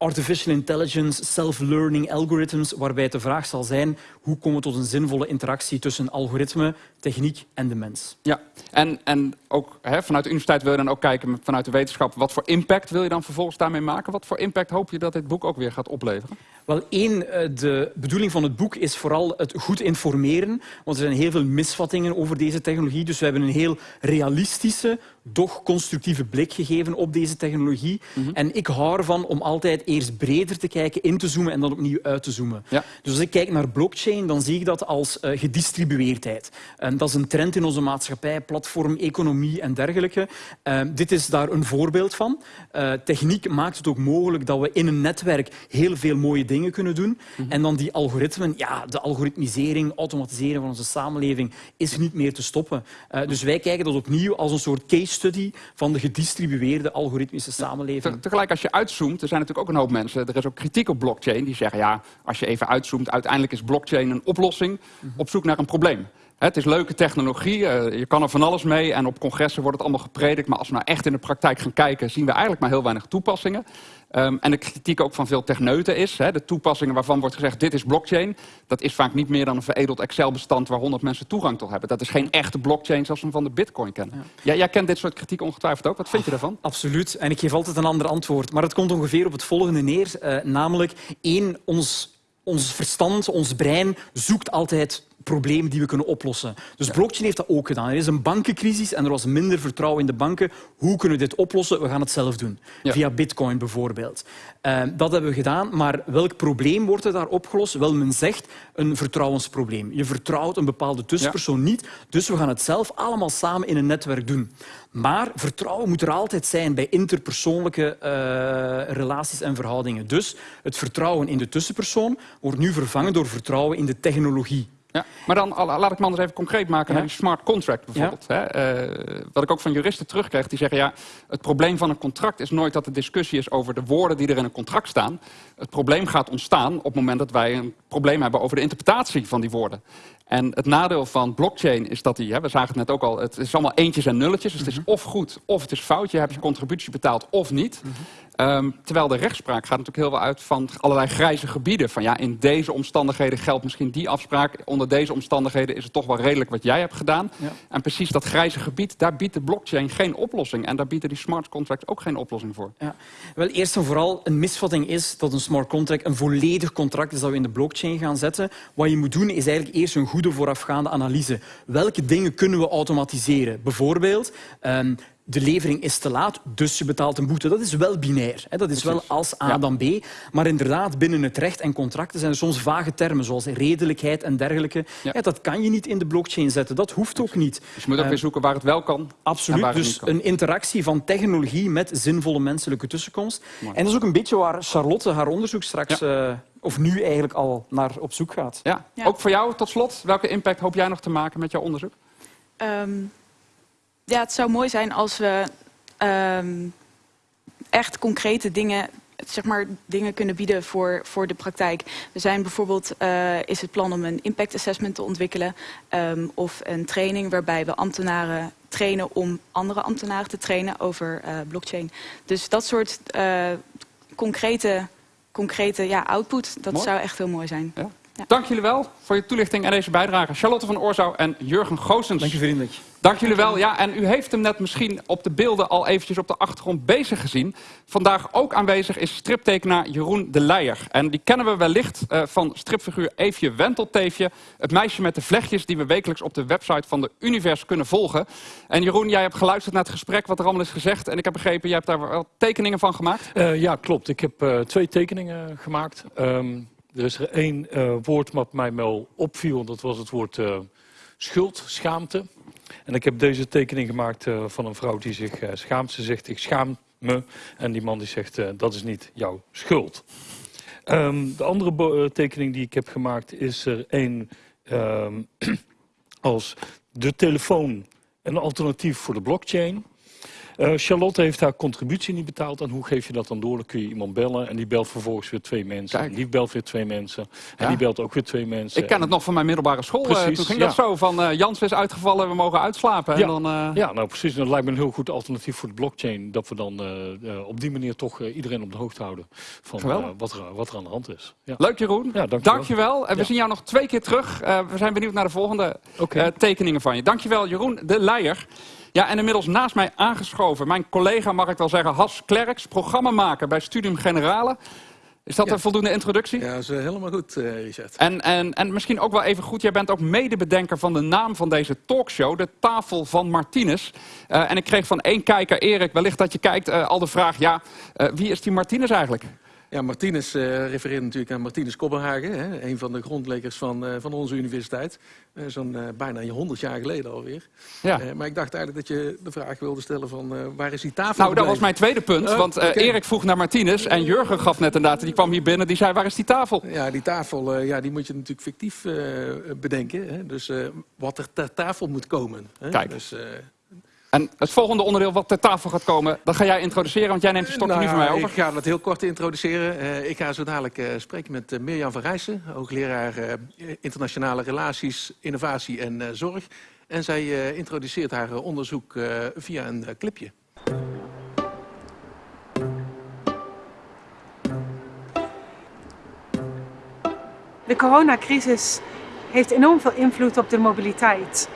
artificial intelligence, self-learning algorithms, waarbij de vraag zal zijn hoe komen we tot een zinvolle interactie tussen algoritme, techniek en de mens. Ja, en, en ook hè, vanuit de universiteit wil je dan ook kijken vanuit de wetenschap. Wat voor impact wil je dan vervolgens daarmee maken? Wat voor impact hoop je dat dit boek ook weer gaat opleveren? Wel, één, eh, de bedoeling van het boek is vooral het goed informeren. Want er zijn heel veel misvattingen over deze technologie. Dus we hebben een heel realistische, doch constructieve blik gegeven op deze technologie. En ik hou ervan om altijd eerst breder te kijken, in te zoomen en dan opnieuw uit te zoomen. Ja. Dus als ik kijk naar blockchain, dan zie ik dat als eh, gedistribueerdheid. En dat is een trend in onze maatschappij, platform, economie en dergelijke. Eh, dit is daar een voorbeeld van. Eh, techniek maakt het ook mogelijk dat we in een netwerk heel veel mooie dingen kunnen doen. En dan die algoritmen, ja, de algoritmisering, automatiseren van onze samenleving is niet meer te stoppen. Eh, dus wij kijken dat opnieuw als een soort case study van de gedistribueerde algoritmische samenleving. Te- Tegelijk als je uitzoomt, er zijn natuurlijk ook een hoop mensen, er is ook kritiek op blockchain, die zeggen ja, als je even uitzoomt, uiteindelijk is blockchain een oplossing op zoek naar een probleem. Het is leuke technologie, eh, je kan er van alles mee en op congressen wordt het allemaal gepredikt, maar als we nou echt in de praktijk gaan kijken, zien we eigenlijk maar heel weinig toepassingen. Ehm, en de kritiek ook van veel techneuten is, hè, de toepassingen waarvan wordt gezegd dit is blockchain, dat is vaak niet meer dan een veredeld Excel-bestand waar 100 mensen toegang tot hebben. Dat is geen echte blockchain zoals we hem van de bitcoin kennen. Ja, jij kent dit soort kritiek ongetwijfeld ook, wat vind je daarvan? Absoluut. En ik geef altijd een ander antwoord. Maar het komt ongeveer op het volgende neer. eh, namelijk, één, ons, ons verstand, ons brein zoekt altijd problemen die we kunnen oplossen. Dus blockchain heeft dat ook gedaan. Er is een bankencrisis en er was minder vertrouwen in de banken. Hoe kunnen we dit oplossen? We gaan het zelf doen. Ja. Via bitcoin bijvoorbeeld. Eh, dat hebben we gedaan, maar welk probleem wordt er daar opgelost? Wel, men zegt een vertrouwensprobleem. Je vertrouwt een bepaalde tussenpersoon niet, dus we gaan het zelf allemaal samen in een netwerk doen. Maar vertrouwen moet er altijd zijn bij interpersoonlijke eh, relaties en verhoudingen. Dus het vertrouwen in de tussenpersoon wordt nu vervangen door vertrouwen in de technologie. Ja, maar dan laat ik me anders even concreet maken naar die smart contract bijvoorbeeld. Hè? Eh, wat ik ook van juristen terugkrijg, die zeggen ja, het probleem van een contract is nooit dat de discussie is over de woorden die er in een contract staan. Het probleem gaat ontstaan op het moment dat wij een probleem hebben over de interpretatie van die woorden. En het nadeel van blockchain is dat die, hè, we zagen het net ook al, het is allemaal eentjes en nulletjes. Dus het is of goed of het is fout. Je hebt je contributie betaald of niet. Ehm, terwijl de rechtspraak gaat natuurlijk heel veel uit van allerlei grijze gebieden. Van ja, in deze omstandigheden geldt misschien die afspraak. Onder deze omstandigheden is het toch wel redelijk wat jij hebt gedaan. Ja. En precies dat grijze gebied, daar biedt de blockchain geen oplossing. En daar bieden die smart contracts ook geen oplossing voor. Ja. Wel, eerst en vooral, een misvatting is dat een smart contract een volledig contract is dat we in de blockchain gaan zetten. Wat je moet doen is eigenlijk eerst een goede voorafgaande analyse. Welke dingen kunnen we automatiseren? Bijvoorbeeld, ehm, de levering is te laat, dus je betaalt een boete. Dat is wel binair. Hè? Dat is wel als A Ja. dan B. Maar inderdaad, binnen het recht en contracten zijn er soms vage termen, zoals redelijkheid en dergelijke. Ja. Ja, dat kan je niet in de blockchain zetten. Dat hoeft ook niet. Dus je moet ook weer zoeken waar het wel kan. en Absoluut. waar het Dus niet kan. een interactie van technologie met zinvolle menselijke tussenkomst. En dat is ook een beetje waar Charlotte haar onderzoek straks, eh, of nu eigenlijk al, naar op zoek gaat. Ja. Ja. Ook voor jou tot slot, welke impact hoop jij nog te maken met jouw onderzoek? Ehm, ja, het zou mooi zijn als we ehm, echt concrete dingen, zeg maar, dingen kunnen bieden voor, voor de praktijk. We zijn bijvoorbeeld, eh, is het plan om een impact assessment te ontwikkelen ehm, of een training waarbij we ambtenaren trainen om andere ambtenaren te trainen over eh, blockchain. Dus dat soort eh, concrete, concrete ja, output, dat Mooi. zou echt heel mooi zijn. Ja. Ja. Dank jullie wel voor je toelichting en deze bijdrage. Charlotte van Oorzouw en Jurgen Goossens. Dank je vriendelijk. Dank jullie wel. Ja, en u heeft hem net misschien op de beelden al eventjes op de achtergrond bezig gezien. Vandaag ook aanwezig is striptekenaar Jeroen de Leijer. En die kennen we wellicht eh, van stripfiguur Eefje Wentelteefje. Het meisje met de vlechtjes die we wekelijks op de website van de Univers kunnen volgen. En Jeroen, jij hebt geluisterd naar het gesprek wat er allemaal is gezegd. En ik heb begrepen, jij hebt daar wel tekeningen van gemaakt. Eh, ja, klopt. Ik heb eh, twee tekeningen gemaakt. Ehm, er is er één woord wat mij wel opviel. Dat was het woord schuld, schaamte. En ik heb deze tekening gemaakt eh, van een vrouw die zich eh, schaamt. Ze zegt, ik schaam me. En die man die zegt, eh, dat is niet jouw schuld. Ehm, de andere tekening die ik heb gemaakt is er één ehm, als de telefoon een alternatief voor de blockchain. Eh, Charlotte heeft haar contributie niet betaald. En hoe geef je dat dan door? Dan kun je iemand bellen en die belt vervolgens weer twee mensen. Kijk. En die belt weer twee mensen. En Ja. die belt ook weer twee mensen. Ik ken het nog van mijn middelbare school. Eh, toen ging ja. dat zo van eh, Jans is uitgevallen, we mogen uitslapen. En Ja. dan, eh, Ja, nou precies. Dat lijkt me een heel goed alternatief voor de blockchain. Dat we dan op die manier toch iedereen op de hoogte houden van wat, er, wat er aan de hand is. Ja. Leuk Jeroen. Ja, dankjewel. Dankjewel. En we zien jou nog twee keer terug. We zijn benieuwd naar de volgende tekeningen van je. Dankjewel Jeroen de Leijer. Ja, en inmiddels naast mij aangeschoven mijn collega, mag ik wel zeggen, Has Klerks, programmamaker bij Studium Generale. Is dat Ja. een voldoende introductie? Ja, dat is eh, helemaal goed, eh, Richard. En, en, en misschien ook wel even goed, jij bent ook medebedenker van de naam van deze talkshow, de Tafel van Martinez. Eh, en ik kreeg van één kijker, Erik, wellicht dat je kijkt, al de vraag, ja, wie is die Martinez eigenlijk? Ja, Martinez eh, refereert natuurlijk aan Martinez Kopenhagen, hè, een van de grondleggers van, eh, van onze universiteit. Eh, Zo'n bijna 100 jaar geleden alweer. Ja. Maar ik dacht eigenlijk dat je de vraag wilde stellen van waar is die tafel Nou, dat was mijn tweede punt. Oh, want. Erik vroeg naar Martinez en Jurgen gaf net inderdaad, die kwam hier binnen, die zei, waar is die tafel? Ja, die tafel ja, die moet je natuurlijk fictief bedenken. Hè? Dus wat er ter tafel moet komen. Hè? Kijk. Dus, En het volgende onderdeel wat ter tafel gaat komen, dat ga jij introduceren, want jij neemt de stokje nu van mij Nou, over. Ik ga dat heel kort introduceren. Eh, ik ga zo dadelijk eh, spreken met eh, Mirjam van Rijssen, hoogleraar eh, internationale relaties, innovatie en eh, zorg. En zij eh, introduceert haar onderzoek eh, via een clipje. De coronacrisis heeft enorm veel invloed op de mobiliteit.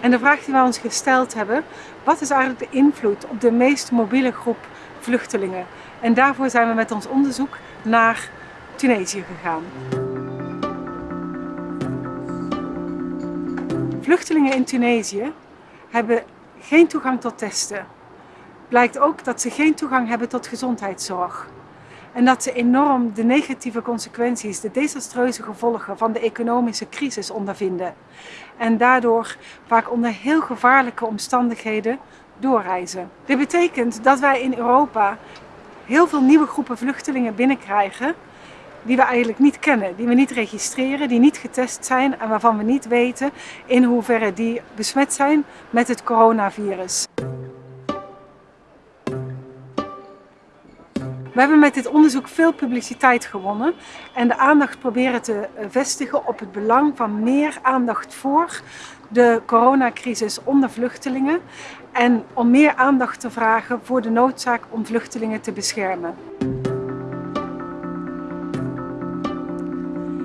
En de vraag die wij ons gesteld hebben, wat is eigenlijk de invloed op de meest mobiele groep vluchtelingen? En daarvoor zijn we met ons onderzoek naar Tunesië gegaan. Vluchtelingen in Tunesië hebben geen toegang tot testen. Blijkt ook dat ze geen toegang hebben tot gezondheidszorg. En dat ze enorm de negatieve consequenties, de desastreuze gevolgen van de economische crisis ondervinden. En daardoor vaak onder heel gevaarlijke omstandigheden doorreizen. Dit betekent dat wij in Europa heel veel nieuwe groepen vluchtelingen binnenkrijgen die we eigenlijk niet kennen, die we niet registreren, die niet getest zijn en waarvan we niet weten in hoeverre die besmet zijn met het coronavirus. We hebben met dit onderzoek veel publiciteit gewonnen en de aandacht proberen te vestigen op het belang van meer aandacht voor de coronacrisis onder vluchtelingen en om meer aandacht te vragen voor de noodzaak om vluchtelingen te beschermen.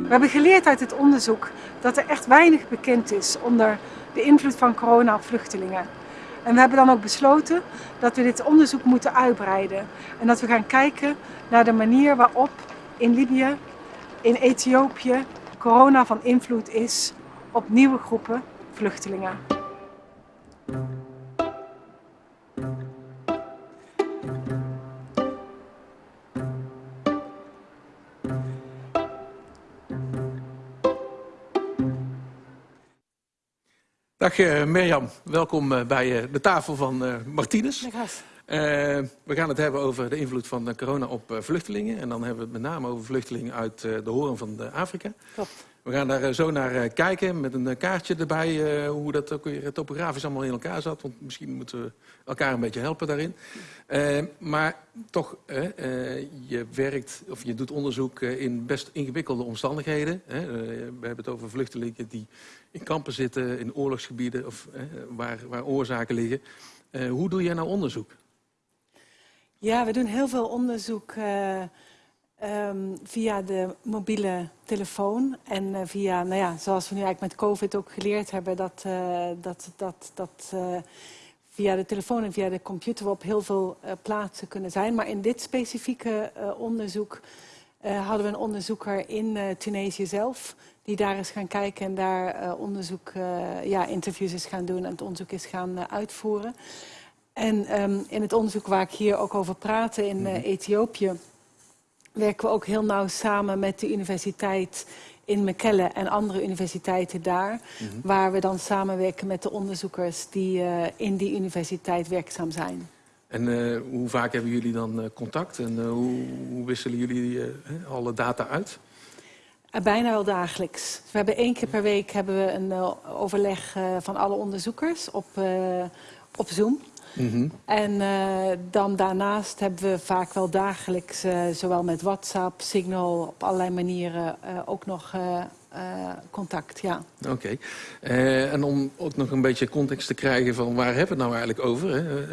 We hebben geleerd uit het onderzoek dat er echt weinig bekend is onder de invloed van corona op vluchtelingen. En we hebben dan ook besloten dat we dit onderzoek moeten uitbreiden. En dat we gaan kijken naar de manier waarop in Libië, in Ethiopië, corona van invloed is op nieuwe groepen vluchtelingen. Dag uh, Mirjam, welkom uh, bij uh, de tafel van Martinez. we gaan het hebben over de invloed van corona op vluchtelingen. En dan hebben we het met name over vluchtelingen uit de horen van Afrika. Klopt. We gaan daar zo naar kijken met een kaartje erbij, hoe dat ook weer topografisch allemaal in elkaar zat. Want misschien moeten we elkaar een beetje helpen daarin. maar toch, je werkt of je doet onderzoek in best ingewikkelde omstandigheden. we hebben het over vluchtelingen die in kampen zitten, in oorlogsgebieden of waar, waar oorzaken liggen. hoe doe jij nou onderzoek? Ja, we doen heel veel onderzoek uh, um, via de mobiele telefoon. En via, nou ja, zoals we nu eigenlijk met COVID ook geleerd hebben, dat, dat, dat, dat via de telefoon en via de computer we op heel veel plaatsen kunnen zijn. Maar in dit specifieke onderzoek hadden we een onderzoeker in Tunesië zelf die daar is gaan kijken en daar uh, onderzoek, uh, ja, interviews is gaan doen en het onderzoek is gaan uh, uitvoeren. En um, in het onderzoek waar ik hier ook over praat in -hmm. Ethiopië, werken we ook heel nauw samen met de universiteit in Mekelle en andere universiteiten daar. Mm -hmm. Waar we dan samenwerken met de onderzoekers die in die universiteit werkzaam zijn. En hoe vaak hebben jullie dan contact en hoe, hoe, wisselen jullie alle data uit? Bijna wel dagelijks. We hebben één keer per week hebben we een uh, overleg uh, van alle onderzoekers op, op Zoom. Mm -hmm. En dan daarnaast hebben we vaak wel dagelijks, zowel met WhatsApp, Signal, op allerlei manieren ook nog contact. Ja. Oké. Okay. en om ook nog een beetje context te krijgen van waar hebben we het nou eigenlijk over? Hè?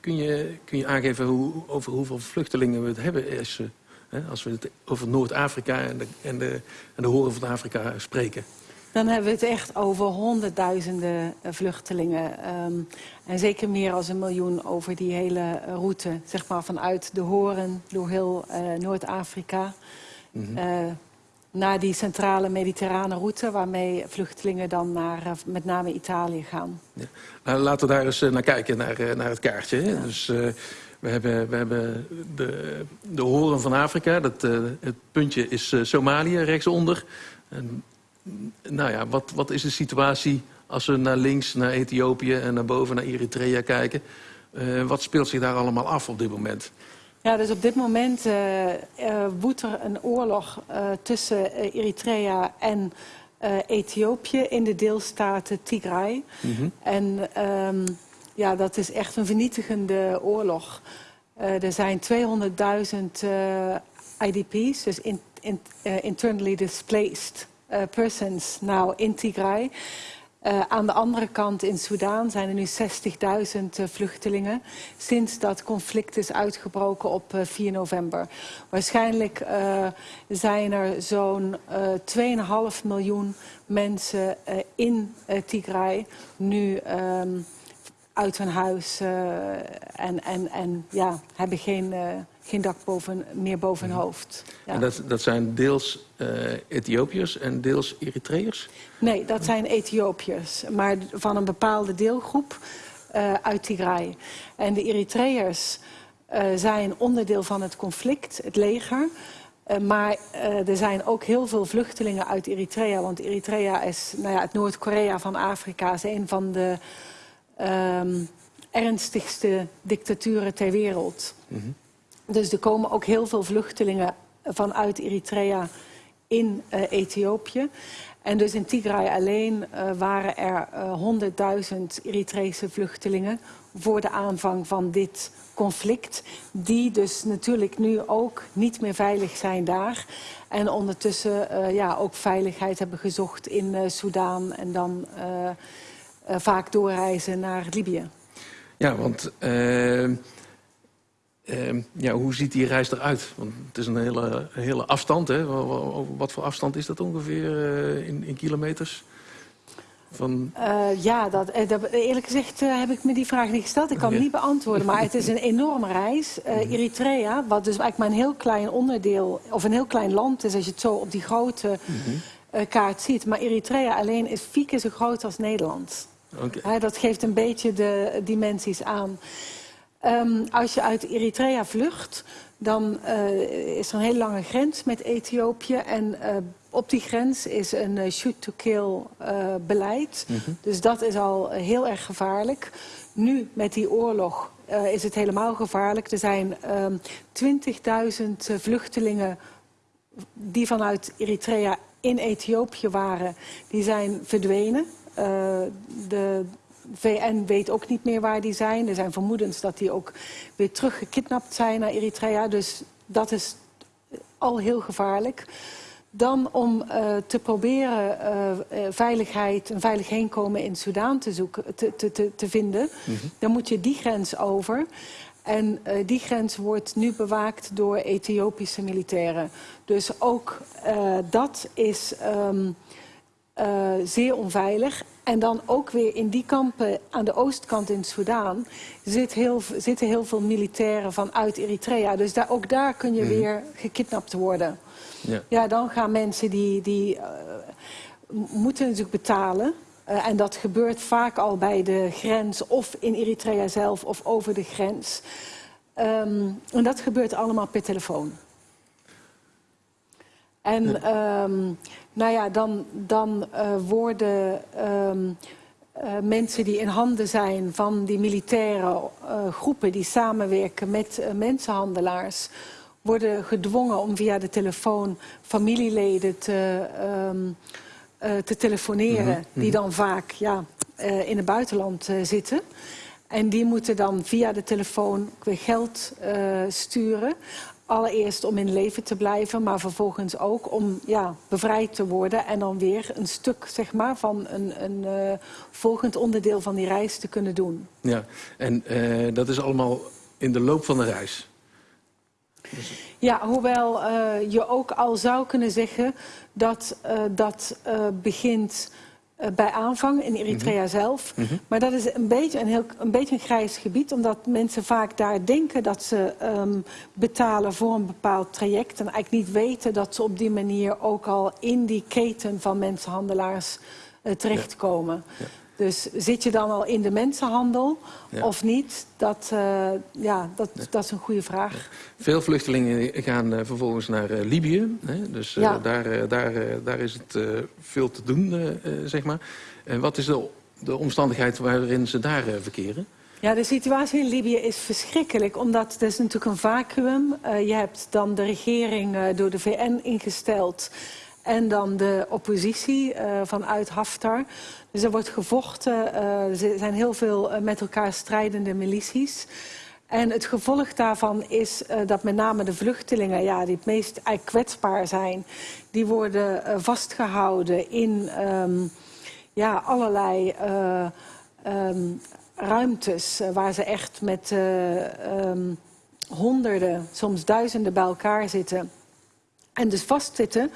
kun, je, kun je aangeven hoe, over hoeveel vluchtelingen we het hebben? Is, als we het over Noord-Afrika en de, en, de, en de horen van Afrika spreken. Dan hebben we het echt over honderdduizenden eh, vluchtelingen. Um, en zeker meer dan een miljoen over die hele route. Zeg maar vanuit de Horen, door heel uh, Noord-Afrika. Mm -hmm. uh, naar die centrale mediterrane route... waarmee vluchtelingen dan naar met name Italië gaan. Ja. Nou, laten we daar eens naar kijken, naar, naar het kaartje. Ja. Dus... We hebben, we hebben de, de horen van Afrika. Dat, uh, het puntje is uh, Somalië rechtsonder. En, nou ja, wat, wat is de situatie als we naar links, naar Ethiopië en naar boven naar Eritrea kijken? Uh, wat speelt zich daar allemaal af op dit moment? Ja, dus op dit moment woedt er een oorlog tussen Eritrea en Ethiopië in de deelstaten Tigray. Mm -hmm. En... Um, ja, dat is echt een vernietigende oorlog. Uh, er zijn 200.000 uh, IDP's, dus in, in, uh, internally displaced persons, nou in Tigray. aan de andere kant in Soedan zijn er nu 60.000 vluchtelingen... sinds dat conflict is uitgebroken op 4 november. Waarschijnlijk zijn er zo'n 2,5 miljoen mensen in Tigray nu... Um, uit hun huis uh, en, en, en ja, hebben geen, uh, geen dak boven, meer boven hun hoofd. Ja. En dat, dat zijn deels uh, Ethiopiërs en deels Eritreërs? Nee, dat zijn Ethiopiërs, maar van een bepaalde deelgroep uit Tigray. En de Eritreërs zijn onderdeel van het conflict, het leger. Uh, maar er zijn ook heel veel vluchtelingen uit Eritrea. Want Eritrea is nou ja, het Noord-Korea van Afrika. is een van de um, ernstigste dictaturen ter wereld. Mm -hmm. Dus er komen ook heel veel vluchtelingen vanuit Eritrea in uh, Ethiopië. En dus in Tigray alleen uh, waren er uh, 100.000 Eritrese vluchtelingen voor de aanvang van dit conflict. Die dus natuurlijk nu ook niet meer veilig zijn daar. En ondertussen ja, ook veiligheid hebben gezocht in Soudaan en dan vaak doorreizen naar Libië. Ja, want ja, hoe ziet die reis eruit? Want het is een hele, hele afstand. Hè? Wat voor afstand is dat ongeveer in, in kilometers? Van... Uh, ja, dat, dat, eerlijk gezegd uh, heb ik me die vraag niet gesteld. Ik kan hem niet beantwoorden, maar het is een enorme reis. Uh, Eritrea, wat dus eigenlijk maar een heel klein onderdeel... of een heel klein land is als je het zo op die grote mm-hmm. kaart ziet. Maar Eritrea alleen is vier keer zo groot als Nederland. Okay. dat geeft een beetje de dimensies aan. Um, als je uit Eritrea vlucht, dan is er een hele lange grens met Ethiopië... en op die grens is een uh, shoot-to-kill beleid. Mm -hmm. Dus dat is al heel erg gevaarlijk. Nu, met die oorlog, is het helemaal gevaarlijk. Er zijn 20.000 vluchtelingen die vanuit Eritrea in Ethiopië waren. Die zijn verdwenen. De VN weet ook niet meer waar die zijn. Er zijn vermoedens dat die ook weer teruggekidnapt zijn naar Eritrea. Dus dat is al heel gevaarlijk. Dan om uh, te proberen uh, veiligheid, een veilig heenkomen in Soudaan te, zoeken, te, te, te vinden. Mm -hmm. Dan moet je die grens over. En uh, die grens wordt nu bewaakt door Ethiopische militairen. Dus ook dat is um, zeer onveilig. En dan ook weer in die kampen aan de oostkant in Soudaan zit heel, zitten heel veel militairen vanuit Eritrea. Dus daar, ook daar kun je mm -hmm. weer gekidnapt worden. Ja. ja, dan gaan mensen die, die uh, moeten natuurlijk betalen. Uh, en dat gebeurt vaak al bij de grens of in Eritrea zelf of over de grens. Um, en dat gebeurt allemaal per telefoon. En um, nou ja, dan, dan uh, worden um, uh, mensen die in handen zijn van die militaire uh, groepen die samenwerken met mensenhandelaars worden gedwongen om via de telefoon familieleden te, um, uh, te telefoneren. Mm -hmm. Die dan vaak ja, in het buitenland zitten. En die moeten dan via de telefoon weer geld sturen. Allereerst om in leven te blijven, maar vervolgens ook om ja, bevrijd te worden. En dan weer een stuk zeg maar, van een, een volgend onderdeel van die reis te kunnen doen. Ja, en dat is allemaal in de loop van de reis? Ja, hoewel uh, je ook al zou kunnen zeggen dat dat begint bij aanvang in Eritrea mm -hmm. zelf. Mm -hmm. Maar dat is een beetje een, heel, een beetje een grijs gebied, omdat mensen vaak daar denken dat ze um, betalen voor een bepaald traject. En eigenlijk niet weten dat ze op die manier ook al in die keten van mensenhandelaars terechtkomen. Ja. Ja. Dus zit je dan al in de mensenhandel ja. of niet? Dat, uh, ja, dat, ja. dat is een goede vraag. Veel vluchtelingen gaan uh, vervolgens naar uh, Libië. Hè? Dus ja. daar, daar, daar is het veel te doen, zeg maar. En wat is de, de omstandigheid waarin ze daar verkeren? Ja, de situatie in Libië is verschrikkelijk, omdat het is natuurlijk een vacuüm. je hebt dan de regering door de VN ingesteld en dan de oppositie uh, vanuit Haftar. Dus er wordt gevochten, er zijn heel veel uh, met elkaar strijdende milities. En het gevolg daarvan is dat met name de vluchtelingen, ja, die het meest kwetsbaar zijn, die worden vastgehouden in um, ja, allerlei um, ruimtes waar ze echt met um, honderden, soms duizenden bij elkaar zitten. En dus vastzitten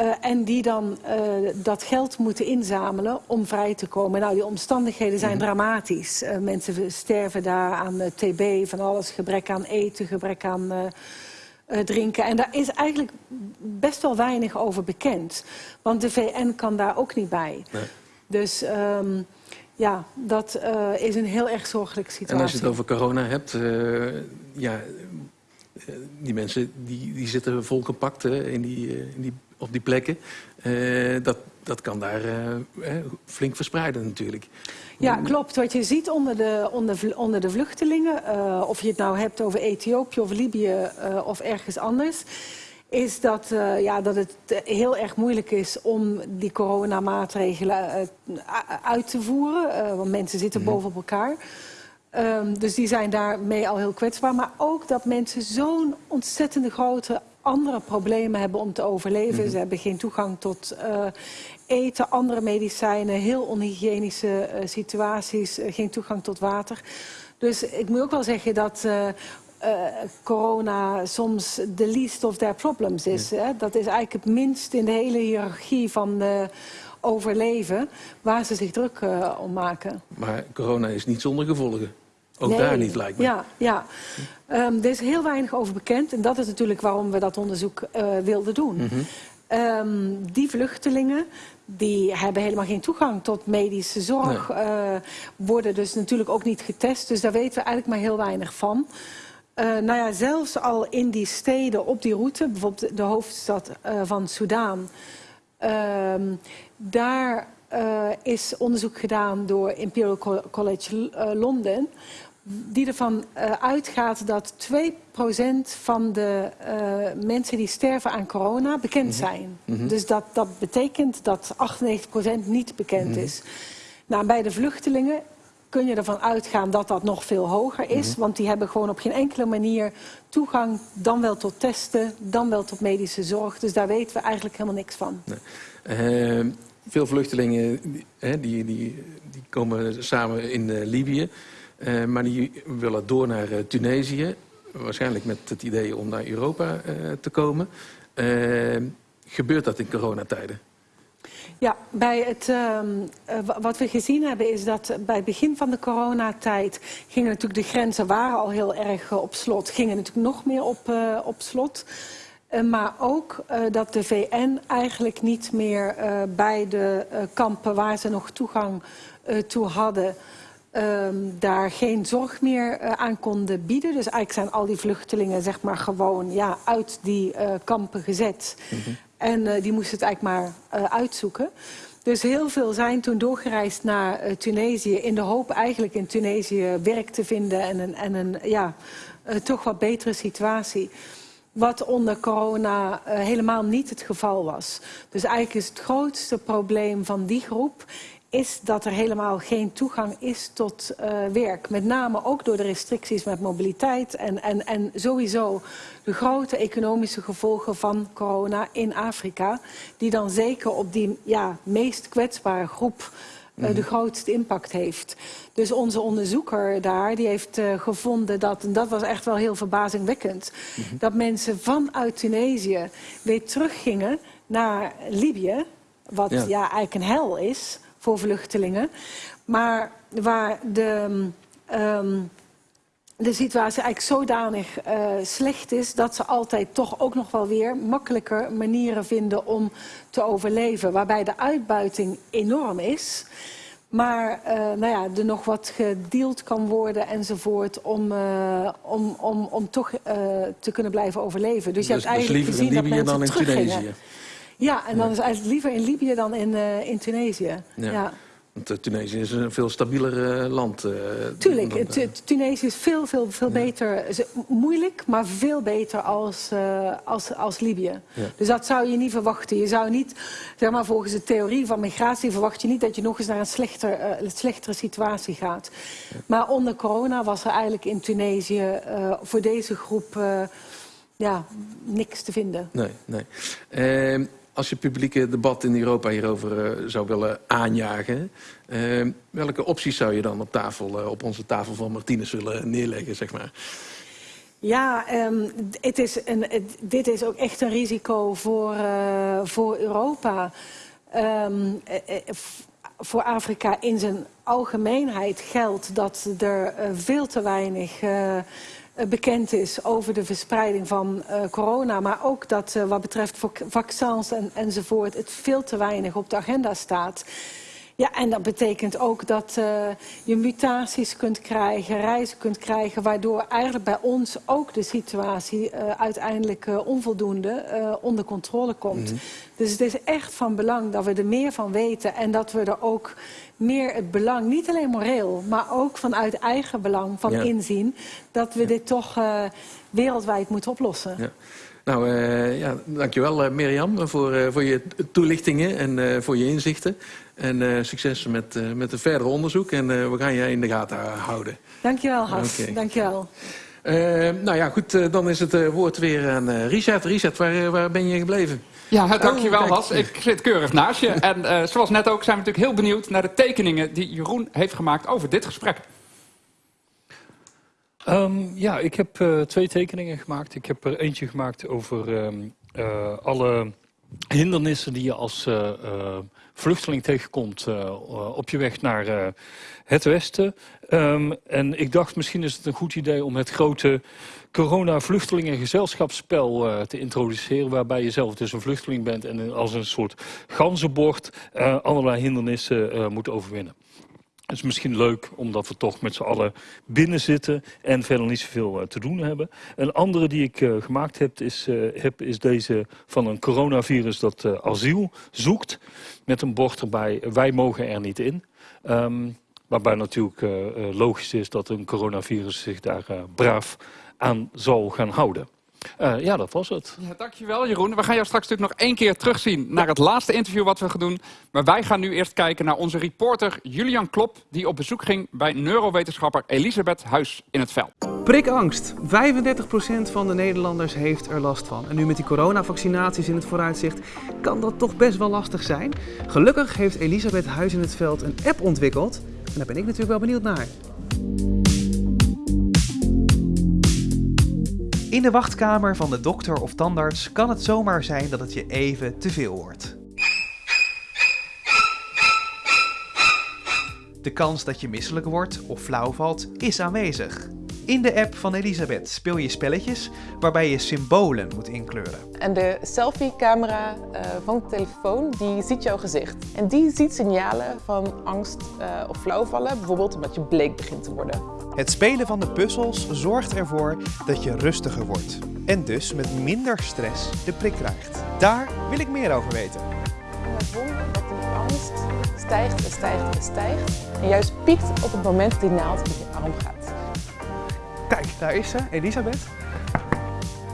Uh, en die dan uh, dat geld moeten inzamelen om vrij te komen. Nou, die omstandigheden zijn -hmm. dramatisch. Uh, mensen sterven daar aan TB, van alles, gebrek aan eten, gebrek aan drinken. En daar is eigenlijk best wel weinig over bekend. Want de VN kan daar ook niet bij. Nee. Dus um, ja, dat is een heel erg zorgelijke situatie. En als je het over corona hebt, ja, die mensen die, die zitten volgepakt in die, in die op die plekken. Uh, dat, dat kan daar uh, flink verspreiden natuurlijk. Ja, klopt. Wat je ziet onder de, onder, onder de vluchtelingen, of je het nou hebt over Ethiopië of Libië of ergens anders, is dat, ja, dat het heel erg moeilijk is om die coronamaatregelen uit te voeren. want mensen zitten mm -hmm. boven op elkaar. Um, dus die zijn daarmee al heel kwetsbaar. Maar ook dat mensen zo'n ontzettende grote andere problemen hebben om te overleven. Mm -hmm. Ze hebben geen toegang tot uh, eten, andere medicijnen, heel onhygiënische uh, situaties, uh, geen toegang tot water. Dus ik moet ook wel zeggen dat corona soms the least of their problems is. Hè? Dat is eigenlijk het minst in de hele hiërarchie van overleven waar ze zich druk om maken. Maar corona is niet zonder gevolgen. Ook nee. daar niet, lijkt me. Ja, ja. Um, er is heel weinig over bekend. En dat is natuurlijk waarom we dat onderzoek uh, wilden doen. Mm -hmm. um, die vluchtelingen die hebben helemaal geen toegang tot medische zorg. Nee. Uh, worden dus natuurlijk ook niet getest. Dus daar weten we eigenlijk maar heel weinig van. Uh, nou ja, zelfs al in die steden op die route, bijvoorbeeld de hoofdstad van Soudaan... Uh, daar uh, is onderzoek gedaan door Imperial College Londen die ervan uh, uitgaat dat 2% van de uh, mensen die sterven aan corona bekend -hmm. zijn. Mm -hmm. Dus dat, dat betekent dat 98% niet bekend mm -hmm. is. Nou, bij de vluchtelingen kun je ervan uitgaan dat dat nog veel hoger is. Want die hebben gewoon op geen enkele manier toegang... dan wel tot testen, dan wel tot medische zorg. Dus daar weten we eigenlijk helemaal niks van. Nee. Uh, veel vluchtelingen die, die, die, die komen samen in Libië... Uh, maar die willen door naar uh, Tunesië. Waarschijnlijk met het idee om naar Europa uh, te komen. gebeurt dat in coronatijden? Ja, bij het, uh, wat we gezien hebben is dat bij het begin van de coronatijd... gingen natuurlijk de grenzen waren al heel erg op slot. Gingen natuurlijk nog meer op, op slot. maar ook dat de VN eigenlijk niet meer bij de kampen waar ze nog toegang toe hadden um, daar geen zorg meer uh, aan konden bieden. Dus eigenlijk zijn al die vluchtelingen zeg maar, gewoon ja, uit die uh, kampen gezet. Mm -hmm. En uh, die moesten het eigenlijk maar uitzoeken. Dus heel veel zijn toen doorgereisd naar Tunesië... in de hoop eigenlijk in Tunesië werk te vinden... en een, en een ja, toch wat betere situatie. Wat onder corona helemaal niet het geval was. Dus eigenlijk is het grootste probleem van die groep is dat er helemaal geen toegang is tot uh, werk. Met name ook door de restricties met mobiliteit en, en, en sowieso de grote economische gevolgen van corona in Afrika. Die dan zeker op die ja, meest kwetsbare groep uh, mm. de grootste impact heeft. Dus onze onderzoeker daar, die heeft uh, gevonden dat, en dat was echt wel heel verbazingwekkend... Mm -hmm. dat mensen vanuit Tunesië weer teruggingen naar Libië... wat ja. ja eigenlijk een hel is voor vluchtelingen. Maar waar de, um, de situatie eigenlijk zodanig uh, slecht is... dat ze altijd toch ook nog wel weer makkelijker manieren vinden om te overleven. Waarbij de uitbuiting enorm is... Maar uh, nou ja, er nog wat gedeeld kan worden enzovoort om, uh, om, om, om toch uh, te kunnen blijven overleven. Dus, dus je hebt dus eigenlijk dus gezien dat mensen dan in Tunesië? Ja, en dan is eigenlijk liever in Libië dan in, uh, in Tunesië. Ja. ja. Want uh, Tunesië is een veel stabieler uh, land. Tuurlijk, dan, Tunesië is veel, veel, veel ja. beter. Moeilijk, maar veel beter als, als, als Libië. Ja. Dus dat zou je niet verwachten. Je zou niet, zeg maar volgens de theorie van migratie... verwacht je niet dat je nog eens naar een slechter, slechtere situatie gaat. Maar onder corona was er eigenlijk in Tunesië voor deze groep... ja, niks te vinden. Nee, nee. Ehm, als je publieke debat in Europa hierover uh, zou willen aanjagen... Uh, welke opties zou je dan op, tafel, uh, op onze tafel van Martinez willen neerleggen, zeg maar? Ja, um, het is een, dit is ook echt een risico voor, voor Europa. Um, voor Afrika in zijn algemeenheid geldt dat er veel te weinig bekend is over de verspreiding van uh, corona. Maar ook dat wat betreft vaccins en, enzovoort het veel te weinig op de agenda staat. Ja, en dat betekent ook dat uh, je mutaties kunt krijgen, reizen kunt krijgen... waardoor eigenlijk bij ons ook de situatie uiteindelijk onvoldoende onder controle komt. Mm -hmm. Dus het is echt van belang dat we er meer van weten... en dat we er ook meer het belang, niet alleen moreel... maar ook vanuit eigen belang van ja. inzien... dat we ja. dit toch wereldwijd moeten oplossen. Ja. Nou, uh, ja, dankjewel uh, Mirjam voor, uh, voor je toelichtingen en voor je inzichten. En succes met, met het verdere onderzoek en we gaan je in de gaten houden. Dankjewel Has, okay. dankjewel. nou ja, goed, dan is het woord weer aan Richard. Richard, waar, waar ben je gebleven? Ja, dankjewel oh, Has. Ik zit keurig naast je. En zoals net ook zijn we natuurlijk heel benieuwd naar de tekeningen die Jeroen heeft gemaakt over dit gesprek. Um, ja, ik heb uh, twee tekeningen gemaakt. Ik heb er eentje gemaakt over um, uh, alle hindernissen die je als uh, vluchteling tegenkomt op je weg naar het westen. Um, en ik dacht misschien is het een goed idee om het grote corona-vluchtelingengezelschapsspel te introduceren. Waarbij je zelf dus een vluchteling bent en als een soort ganzenbord allerlei hindernissen moet overwinnen. Het is misschien leuk omdat we toch met z'n allen binnen zitten en verder niet zoveel uh, te doen hebben. Een andere die ik uh, gemaakt heb is, uh, is, deze van een coronavirus dat asiel zoekt. Met een bord erbij, wij mogen er niet in. Um, waarbij natuurlijk logisch is dat een coronavirus zich daar braaf aan zal gaan houden. Uh, ja, dat was het. Ja, dankjewel Jeroen. We gaan jou straks natuurlijk nog één keer terugzien naar het laatste interview wat we gaan doen. Maar wij gaan nu eerst kijken naar onze reporter Julian Klop... die op bezoek ging bij neurowetenschapper Elisabeth Huis in het veld. Prikangst. 35% van de Nederlanders heeft er last van. En nu met die coronavaccinaties in het vooruitzicht kan dat toch best wel lastig zijn. Gelukkig heeft Elisabeth Huis in het veld een app ontwikkeld. En daar ben ik natuurlijk wel benieuwd naar. In de wachtkamer van de dokter of tandarts kan het zomaar zijn dat het je even te veel wordt. De kans dat je misselijk wordt of flauw valt is aanwezig. In de app van Elisabeth speel je spelletjes waarbij je symbolen moet inkleuren. En de selfie-camera uh, van de telefoon die ziet jouw gezicht. En die ziet signalen van angst uh, of flauwvallen, bijvoorbeeld omdat je bleek begint te worden. Het spelen van de puzzels zorgt ervoor dat je rustiger wordt. En dus met minder stress de prik krijgt. Daar wil ik meer over weten. En het wonder dat die angst stijgt en stijgt en stijgt. En juist piekt op het moment dat die naald met je arm gaat. Kijk, daar is ze, Elisabeth.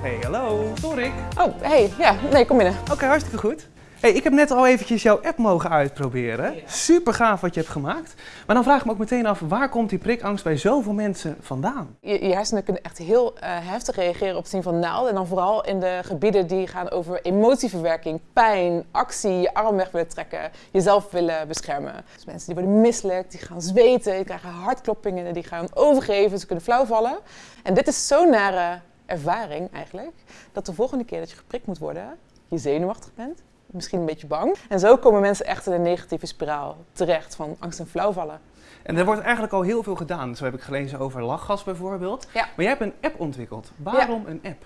Hey, hallo, Torik. Oh, hey, ja, nee, kom binnen. Oké, okay, hartstikke goed. Hey, ik heb net al eventjes jouw app mogen uitproberen. Ja. Super gaaf wat je hebt gemaakt. Maar dan vraag ik me ook meteen af, waar komt die prikangst bij zoveel mensen vandaan? Je, je hersenen kunnen echt heel uh, heftig reageren op het zien van naalden. En dan vooral in de gebieden die gaan over emotieverwerking, pijn, actie, je arm weg willen trekken, jezelf willen beschermen. Dus mensen die worden misselijk, die gaan zweten, die krijgen hartkloppingen, die gaan overgeven, ze kunnen flauwvallen. En dit is zo'n nare ervaring eigenlijk, dat de volgende keer dat je geprikt moet worden, je zenuwachtig bent, misschien een beetje bang. En zo komen mensen echt in een negatieve spiraal terecht van angst en flauwvallen. En er wordt eigenlijk al heel veel gedaan. Zo heb ik gelezen over lachgas bijvoorbeeld. Ja. Maar jij hebt een app ontwikkeld. Waarom ja. een app?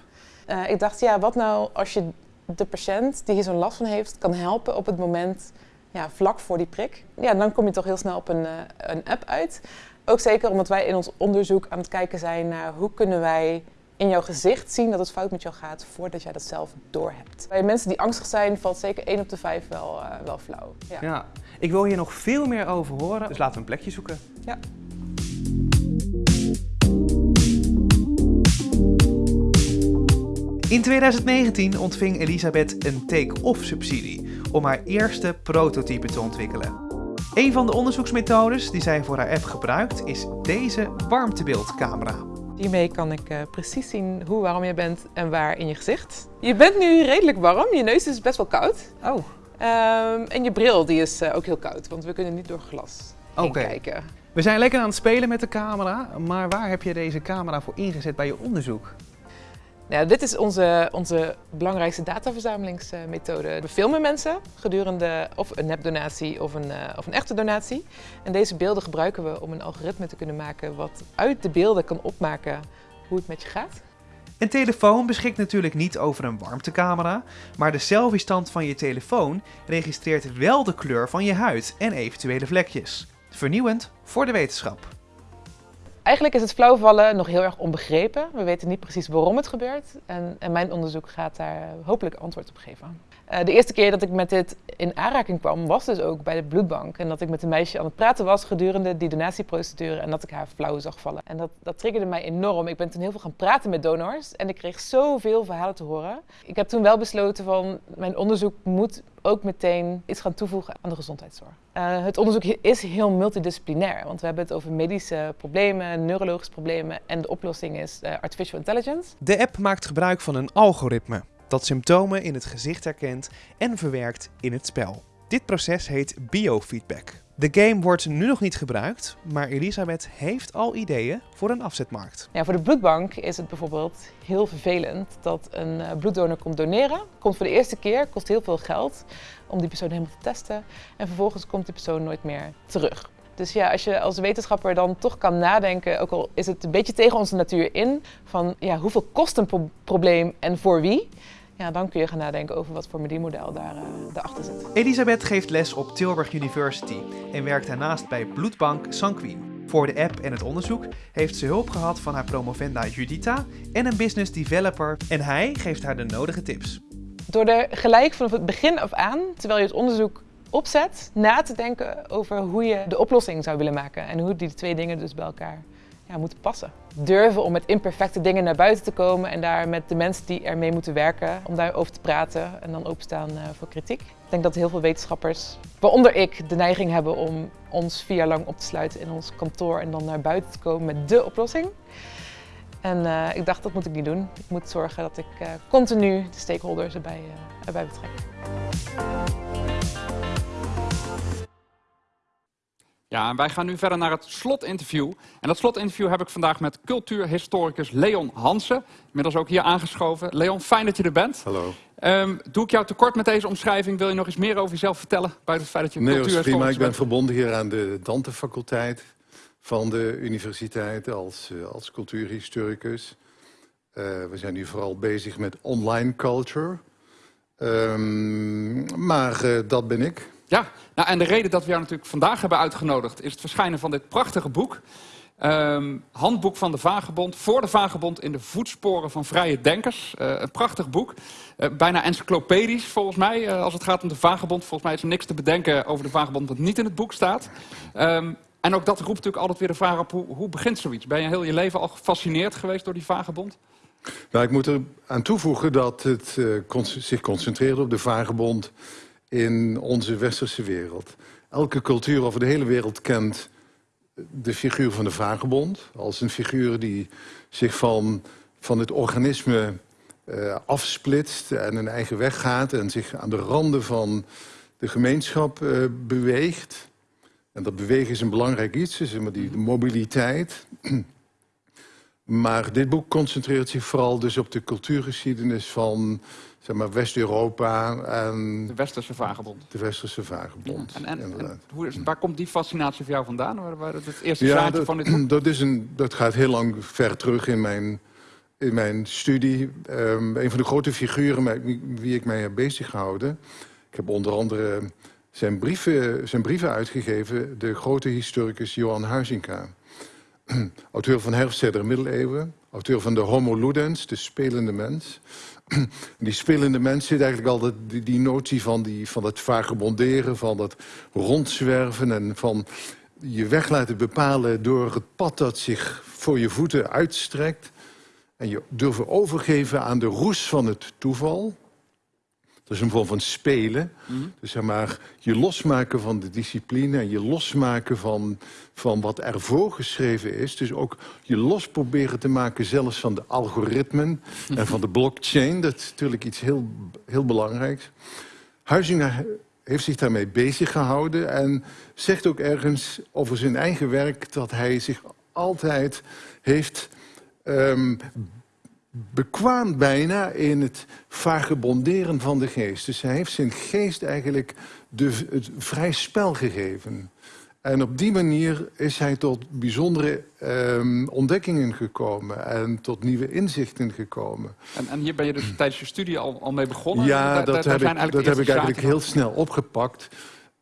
Uh, ik dacht, ja, wat nou als je de patiënt die hier zo'n last van heeft, kan helpen op het moment ja, vlak voor die prik. Ja, dan kom je toch heel snel op een, uh, een app uit. Ook zeker omdat wij in ons onderzoek aan het kijken zijn naar hoe kunnen wij in jouw gezicht zien dat het fout met jou gaat voordat jij dat zelf doorhebt. Bij mensen die angstig zijn valt zeker 1 op de 5 wel, uh, wel flauw. Ja. ja, ik wil hier nog veel meer over horen, dus laten we een plekje zoeken. Ja. In 2019 ontving Elisabeth een take-off subsidie om haar eerste prototype te ontwikkelen. Een van de onderzoeksmethodes die zij voor haar app gebruikt is deze warmtebeeldcamera. Hiermee kan ik uh, precies zien hoe warm je bent en waar in je gezicht. Je bent nu redelijk warm, je neus is best wel koud. Oh. Um, en je bril die is uh, ook heel koud, want we kunnen niet door glas okay. kijken. We zijn lekker aan het spelen met de camera, maar waar heb je deze camera voor ingezet bij je onderzoek? Nou, dit is onze, onze belangrijkste dataverzamelingsmethode. We filmen mensen gedurende of een nepdonatie of een, uh, of een echte donatie. En deze beelden gebruiken we om een algoritme te kunnen maken wat uit de beelden kan opmaken hoe het met je gaat. Een telefoon beschikt natuurlijk niet over een warmtecamera, maar de selfie-stand van je telefoon registreert wel de kleur van je huid en eventuele vlekjes. Vernieuwend voor de wetenschap. Eigenlijk is het flauwvallen nog heel erg onbegrepen. We weten niet precies waarom het gebeurt. En, en mijn onderzoek gaat daar hopelijk antwoord op geven. Uh, de eerste keer dat ik met dit in aanraking kwam, was dus ook bij de bloedbank. En dat ik met een meisje aan het praten was gedurende die donatieprocedure en dat ik haar flauw zag vallen. En dat, dat triggerde mij enorm. Ik ben toen heel veel gaan praten met donors en ik kreeg zoveel verhalen te horen. Ik heb toen wel besloten van mijn onderzoek moet ook meteen iets gaan toevoegen aan de gezondheidszorg. Uh, het onderzoek is heel multidisciplinair, want we hebben het over medische problemen, neurologische problemen en de oplossing is uh, artificial intelligence. De app maakt gebruik van een algoritme dat symptomen in het gezicht herkent en verwerkt in het spel. Dit proces heet biofeedback. De game wordt nu nog niet gebruikt, maar Elisabeth heeft al ideeën voor een afzetmarkt. Ja, voor de bloedbank is het bijvoorbeeld heel vervelend dat een uh, bloeddonor komt doneren. Komt voor de eerste keer, kost heel veel geld om die persoon helemaal te testen. En vervolgens komt die persoon nooit meer terug. Dus ja, als je als wetenschapper dan toch kan nadenken, ook al is het een beetje tegen onze natuur in, van ja, hoeveel kost een pro probleem en voor wie? Ja, dan kun je gaan nadenken over wat voor verdienmodel daar, daarachter zit. Elisabeth geeft les op Tilburg University en werkt daarnaast bij Bloedbank Sanquin. Voor de app en het onderzoek heeft ze hulp gehad van haar promovenda Judita en een business developer en hij geeft haar de nodige tips. Door er gelijk vanaf het begin af aan, terwijl je het onderzoek opzet, na te denken over hoe je de oplossing zou willen maken en hoe die twee dingen dus bij elkaar ja, moeten passen. Durven om met imperfecte dingen naar buiten te komen en daar met de mensen die ermee moeten werken, om daarover te praten en dan openstaan uh, voor kritiek. Ik denk dat heel veel wetenschappers, waaronder ik, de neiging hebben om ons vier jaar lang op te sluiten in ons kantoor en dan naar buiten te komen met dé oplossing. En uh, ik dacht, dat moet ik niet doen. Ik moet zorgen dat ik uh, continu de stakeholders erbij, erbij betrek. Ja, en wij gaan nu verder naar het slotinterview. En dat slotinterview heb ik vandaag met cultuurhistoricus Leon Hansen. Inmiddels ook hier aangeschoven. Leon, fijn dat je er bent. Hallo. Um, doe ik jou tekort met deze omschrijving? Wil je nog eens meer over jezelf vertellen? Buiten het feit dat je nee, cultuurhistoricus prima. Ik ben bent? verbonden hier aan de Dante-faculteit van de universiteit als, uh, als cultuurhistoricus. Uh, we zijn nu vooral bezig met online culture. Um, maar uh, dat ben ik. Ja, nou, en de reden dat we jou natuurlijk vandaag hebben uitgenodigd... is het verschijnen van dit prachtige boek. Um, handboek van de Vagebond. Voor de Vagebond in de voetsporen van vrije denkers. Uh, een prachtig boek. Uh, bijna encyclopedisch volgens mij. Uh, als het gaat om de Vagebond. Volgens mij is er niks te bedenken over de Vagebond wat niet in het boek staat. Um, en ook dat roept natuurlijk altijd weer de vraag op. Hoe, hoe begint zoiets? Ben je heel je leven al gefascineerd geweest door die Vagebond? Nou, ik moet er aan toevoegen dat het zich concentreerde op de Vagebond in onze westerse wereld. Elke cultuur over de hele wereld kent de figuur van de vagebond... als een figuur die zich van, van het organisme uh, afsplitst en een eigen weg gaat... en zich aan de randen van de gemeenschap uh, beweegt. En dat bewegen is een belangrijk iets, maar die de mobiliteit... Maar dit boek concentreert zich vooral dus op de cultuurgeschiedenis van zeg maar, West-Europa en... De Westerse Vagebond. De Westerse Vagebond, ja, en, en, en hoe is, waar komt die fascinatie voor jou vandaan? Waar, waar het eerste ja, dat, van dit? Dat, is een, dat gaat heel lang ver terug in mijn, in mijn studie. Um, een van de grote figuren met wie ik mij heb bezig gehouden... Ik heb onder andere zijn brieven, zijn brieven uitgegeven... de grote historicus Johan Huizinga. auteur van Herfstzijder Middeleeuwen. Auteur van de Homo Ludens, de spelende mens. Die spelende mens zit eigenlijk altijd die, die notie van, die, van het vagebonderen, van dat rondzwerven en van je weg laten bepalen door het pad dat zich voor je voeten uitstrekt. En je durven overgeven aan de roes van het toeval. Dat is een vorm van spelen. Mm -hmm. Dus zeg maar, je losmaken van de discipline en je losmaken van, van wat er voorgeschreven is. Dus ook je los proberen te maken zelfs van de algoritmen -hmm. en van de blockchain. Dat is natuurlijk iets heel, heel belangrijks. Huizinga heeft zich daarmee bezig gehouden en zegt ook ergens over zijn eigen werk... dat hij zich altijd heeft um, bekwaam bijna in het vagebonderen van de geest. Dus hij heeft zijn geest eigenlijk de, het vrij spel gegeven. En op die manier is hij tot bijzondere um, ontdekkingen gekomen en tot nieuwe inzichten gekomen. En, en hier ben je dus tijdens je studie al, al mee begonnen? Ja, dat, heb, ik, dat heb ik eigenlijk heel snel opgepakt.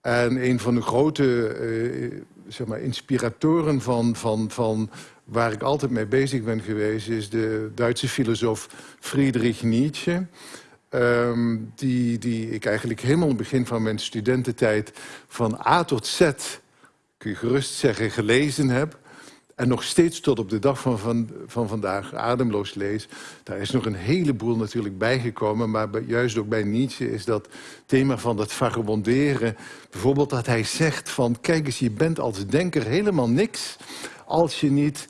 En een van de grote uh, zeg maar inspiratoren van, van, van waar ik altijd mee bezig ben geweest... is de Duitse filosoof Friedrich Nietzsche... Um, die, die ik eigenlijk helemaal in het begin van mijn studententijd... van A tot Z kun je gerust zeggen, gelezen heb... en nog steeds tot op de dag van, van, van vandaag ademloos lees... daar is nog een heleboel natuurlijk bijgekomen... maar juist ook bij Nietzsche is dat thema van dat vagabonderen... bijvoorbeeld dat hij zegt van... kijk eens, je bent als denker helemaal niks... als je niet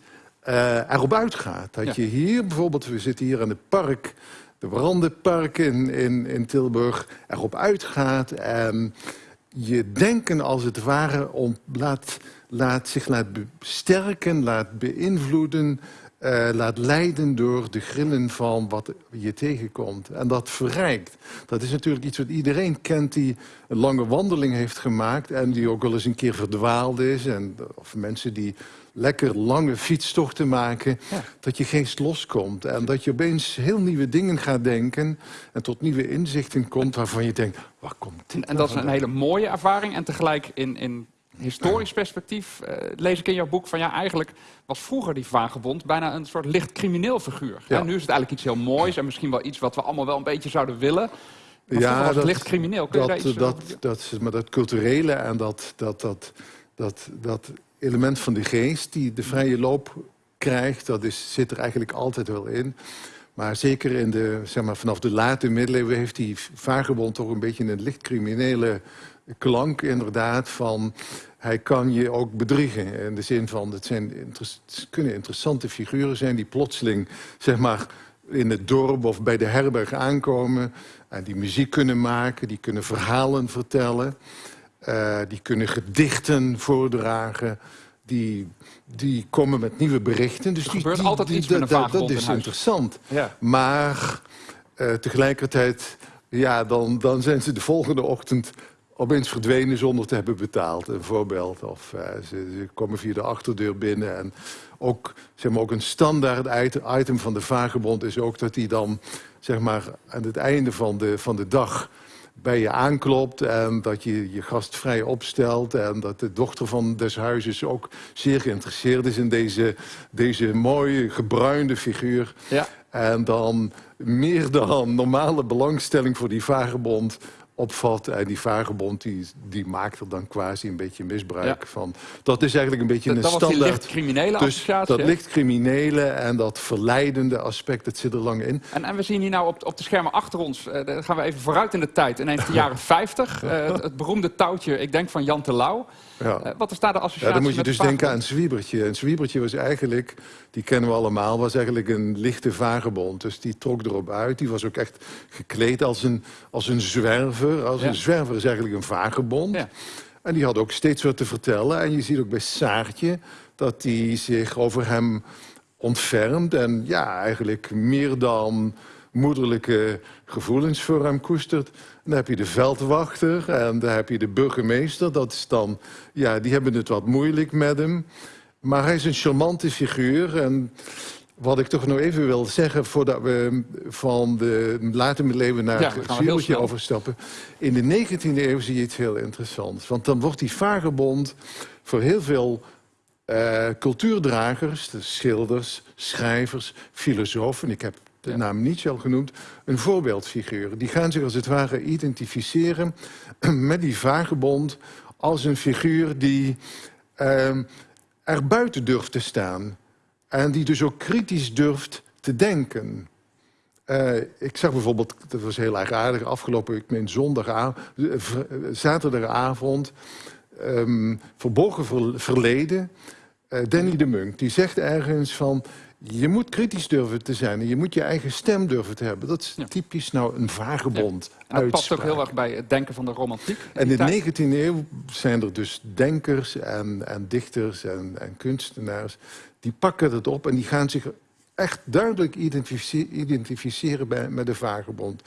uh, erop uitgaat. Dat je hier bijvoorbeeld, we zitten hier aan het park... de Brandenpark in, in, in Tilburg, erop uitgaat... en je denken als het ware om, laat, laat zich laat sterken, laat beïnvloeden... Uh, laat leiden door de grillen van wat je tegenkomt. En dat verrijkt. Dat is natuurlijk iets wat iedereen kent die een lange wandeling heeft gemaakt... en die ook wel eens een keer verdwaald is. En, of mensen die lekker lange fietstochten maken... dat je geest loskomt. En dat je opeens heel nieuwe dingen gaat denken... en tot nieuwe inzichten komt waarvan je denkt... waar komt dit En dat is een hele mooie ervaring. En tegelijk in, in historisch perspectief uh, lees ik in jouw boek van... ja, eigenlijk was vroeger die vagebond bijna een soort licht crimineel figuur. Ja. En nu is het eigenlijk iets heel moois... en misschien wel iets wat we allemaal wel een beetje zouden willen... Maar ja, was dat, licht crimineel. Kun dat, dat, dat, dat, maar dat culturele en dat, dat, dat, dat, dat element van de geest die de vrije loop krijgt, dat is, zit er eigenlijk altijd wel in. Maar zeker in de, zeg maar, vanaf de late middeleeuwen heeft die vagebond toch een beetje een licht criminele klank inderdaad van... hij kan je ook bedriegen. In de zin van, het, zijn kunnen interessante figuren zijn... die plotseling zeg maar, in het dorp of bij de herberg aankomen... en die muziek kunnen maken, die kunnen verhalen vertellen... Uh, die kunnen gedichten voordragen. Die, die komen met nieuwe berichten. Dus er die, gebeurt die, altijd die, iets met een Dat, dat is interessant. Ja. Maar uh, tegelijkertijd, ja, dan, dan zijn ze de volgende ochtend opeens verdwenen zonder te hebben betaald. Een voorbeeld. Of uh, ze, ze, komen via de achterdeur binnen. En ook, zeg maar, ook een standaard item van de vagebond is ook dat hij dan zeg maar, aan het einde van de, van de dag bij je aanklopt en dat je je gast vrij opstelt... en dat de dochter van des huizes ook zeer geïnteresseerd is in deze, deze mooie gebruinde figuur. Ja. En dan meer dan normale belangstelling voor die vagebond opvat. En die vagebond die, die maakt er dan quasi een beetje misbruik van. Dat is eigenlijk een beetje een dat standaard... Dat licht criminele dus Dat licht criminele en dat verleidende aspect, dat zit er lang in. En, en we zien hier nou op, op de schermen achter ons, uh, gaan we even vooruit in de tijd. Ineens de jaren 50, uh, eh, het, het, beroemde touwtje, ik denk van Jan Terlouw. Ja. Uh, wat is daar de associatie Ja, dan moet je dus denken aan Zwiebertje. En Zwiebertje was eigenlijk, die kennen we allemaal, was eigenlijk een lichte vagebond. Dus die trok erop uit. Die was ook echt gekleed als een, als een zwerver. Als ja. een zwerver is eigenlijk een vagebond. Ja. En die had ook steeds wat te vertellen. En je ziet ook bij Saartje dat die zich over hem ontfermt. En ja, eigenlijk meer dan moederlijke gevoelens voor hem koestert. Dan heb je de veldwachter en dan heb je de burgemeester. Dat is dan, ja, die hebben het wat moeilijk met hem. Maar hij is een charmante figuur. En wat ik toch nog even wil zeggen... voordat we van de late middeleeuwen naar ja, het Zwiebertje overstappen... in de 19e eeuw zie je iets heel interessants. Want dan wordt die vagebond voor heel veel uh, cultuurdragers... de schilders, schrijvers, filosofen... ik heb de naam Nietzsche al genoemd, een voorbeeldfiguur. Die gaan zich als het ware identificeren met die vagebond als een figuur die uh, er buiten durft te staan. En die dus ook kritisch durft te denken. Uh, ik zag bijvoorbeeld, dat was heel erg aardig, afgelopen, ik meen zondagavond, uh, zaterdagavond, um, verborgen ver, verleden, uh, Danny de Munk, die zegt ergens van, je moet kritisch durven te zijn en je moet je eigen stem durven te hebben. Dat is ja. typisch nou een vagebond ja. Dat past ook heel erg bij het denken van de romantiek. En in de 19e eeuw zijn er dus denkers en, en dichters en, en kunstenaars... die pakken het op en die gaan zich echt duidelijk identifice- identificeren bij, met de vagebond.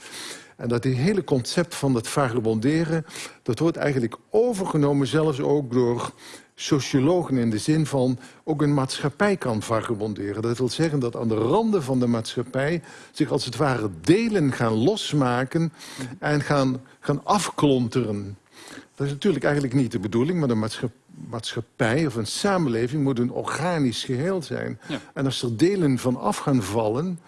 En dat hele concept van het vagebonderen... dat wordt eigenlijk overgenomen zelfs ook door sociologen... in de zin van ook een maatschappij kan vagebonderen. Dat wil zeggen dat aan de randen van de maatschappij... zich als het ware delen gaan losmaken en gaan, gaan afklonteren. Dat is natuurlijk eigenlijk niet de bedoeling, maar de maatschappij maatschappij of een samenleving moet een organisch geheel zijn. Ja. En als er delen van af gaan vallen,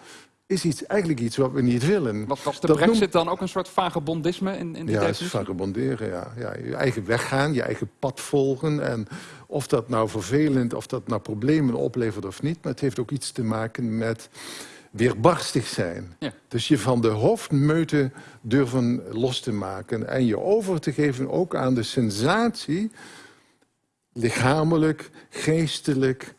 is iets, eigenlijk iets wat we niet willen. Was, was de Dat brexit noemt- dan ook een soort vagebondisme in, in die Ja, het is vagabonderen, ja. ja. Je eigen weg gaan, je eigen pad volgen. En of dat nou vervelend, of dat nou problemen oplevert of niet... maar het heeft ook iets te maken met weerbarstig zijn. Ja. Dus je van de hoofdmeute durven los te maken... en je over te geven ook aan de sensatie... lichamelijk, geestelijk,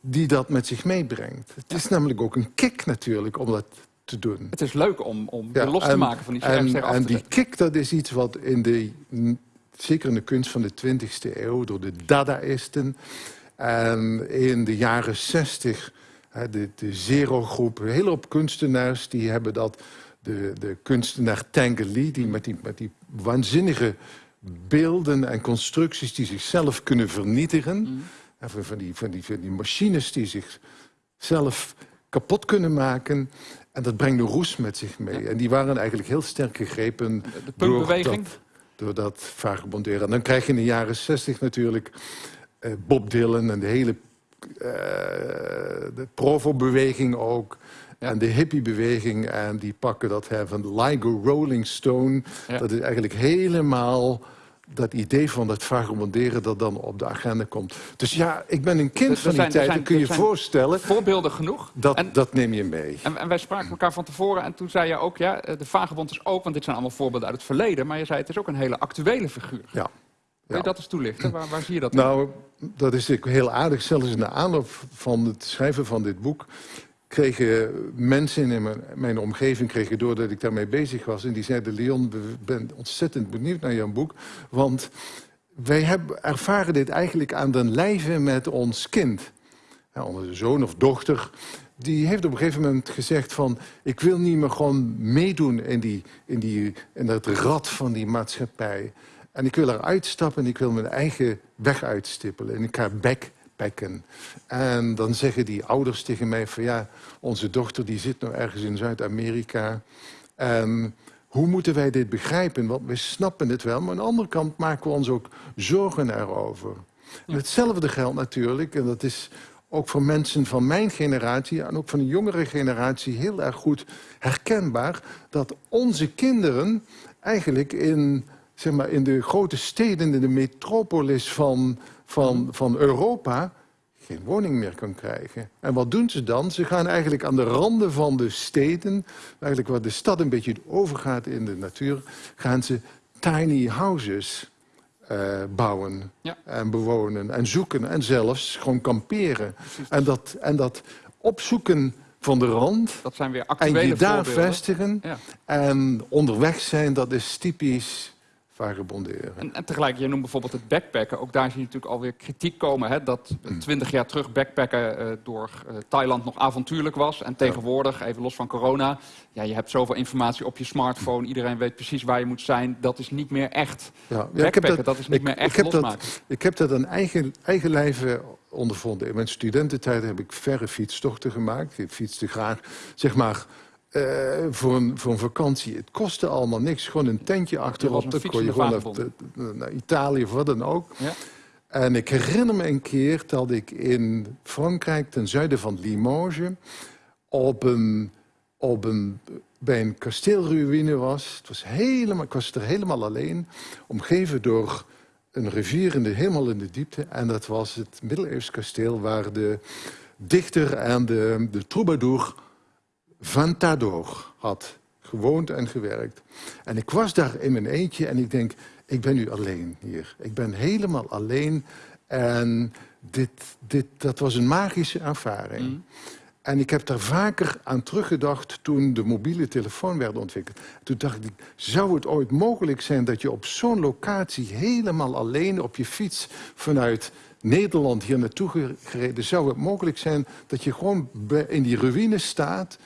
die dat met zich meebrengt. Het is namelijk ook een kick natuurlijk om dat te doen. Het is leuk om, om Ja, los te en- maken van die en, af en te die zetten. kick, dat is iets wat in de, zeker in de kunst van de 20e eeuw... door de Dadaïsten en in de jaren 60... hè, de, de Zero-groep, een hele hoop kunstenaars... die hebben dat... De, de kunstenaar Tanguy, die met die, met die waanzinnige beelden en constructies... die zichzelf kunnen vernietigen... hè, van, van, die, van, die, van die machines die zichzelf kapot kunnen maken... En dat brengt de roes met zich mee. En die waren eigenlijk heel sterk gegrepen De door punkbeweging? dat, door dat vagebonderen. En dan krijg je in de jaren zestig natuurlijk eh, Bob Dylan en de hele eh, de Provo-beweging ook. En de hippie-beweging. En die pakken dat van like a Rolling Stone. Ja. Dat is eigenlijk helemaal dat idee van dat vagebonderen dat dan op de agenda komt. Dus ja, ik ben een kind Er- van die zijn- tijd. zijn- Dan kun je voorstellen, Voorbeelden genoeg. dat, En- dat neem je mee. En, en wij spraken elkaar van tevoren en toen zei je ook, ja, eh, de vagebond is ook, want dit zijn allemaal voorbeelden uit het verleden, maar je zei het is ook een hele actuele figuur. Ja. Kun je Ja. dat eens toelichten? Waar, waar zie je dat? Nou, dat is heel aardig. Zelfs in de aanloop van het schrijven van dit boek... kregen mensen in mijn, mijn omgeving kregen door ik daarmee bezig was. En die zeiden, Leon, ben ontzettend benieuwd naar jouw boek. Want wij hebben, ervaren dit eigenlijk aan den lijve met ons kind. Ja, onze zoon of dochter, die heeft op een gegeven moment gezegd van... ik wil niet meer gewoon meedoen in, die, in, die, in dat rad van die maatschappij. En ik wil eruit stappen en ik wil mijn eigen weg uitstippelen. En ik ga En dan zeggen die ouders tegen mij van... ja, onze dochter die zit nou ergens in Zuid-Amerika... En hoe moeten wij dit begrijpen? Want we snappen het wel, maar aan de andere kant maken we ons ook zorgen erover. En hetzelfde geldt natuurlijk, en dat is ook voor mensen van mijn generatie... en ook van de jongere generatie heel erg goed herkenbaar... dat onze kinderen eigenlijk in, zeg maar, in de grote steden, in de metropolis van, van, van Europa geen woning meer kan krijgen. En wat doen ze dan? Ze gaan eigenlijk aan de randen van de steden, eigenlijk waar de stad een beetje overgaat in de natuur, gaan ze tiny houses eh, bouwen Ja. en bewonen en zoeken en zelfs gewoon kamperen. En dat, en dat opzoeken van de rand Dat zijn weer en actuele je daar vestigen Ja. en onderweg zijn, dat is typisch vagebonderen. En, en tegelijk, je noemt bijvoorbeeld het backpacken. Ook daar zie je natuurlijk alweer kritiek komen. Hè, dat Mm. twintig jaar terug backpacken eh, door eh, Thailand nog avontuurlijk was. En tegenwoordig, even los van corona... Ja, je hebt zoveel informatie op je smartphone. Iedereen weet precies waar je moet zijn. Dat is niet meer echt Ja, ja, backpacken. dat, is niet meer echt ik heb losmaken. Dat, ik heb dat aan eigen, eigen lijve ondervonden. In mijn studententijd heb ik verre fietstochten gemaakt. Ik fietste graag, zeg maar, eh, voor, een, voor een vakantie. Het kostte allemaal niks. Gewoon een tentje achterop. Dan kon je gewoon naar, naar Italië of wat dan ook. Ja. En ik herinner me een keer dat ik in Frankrijk, ten zuiden van Limoges... op een, op een, bij een kasteelruïne was. Het was helemaal, ik was er helemaal alleen, omgeven door een rivier in de, helemaal in de diepte. En dat was het middeleeuws kasteel waar de dichter en de, de troubadour Ventador had gewoond en gewerkt. En ik was daar in mijn eentje en ik denk, ik ben nu alleen hier. Ik ben helemaal alleen en dit, dit, dat was een magische ervaring. En ik heb daar vaker aan teruggedacht toen de mobiele telefoon werd ontwikkeld. Toen dacht ik, zou het ooit mogelijk zijn dat je op zo'n locatie helemaal alleen op je fiets vanuit Nederland hier naartoe gereden, zou het mogelijk zijn dat je gewoon in die ruïne staat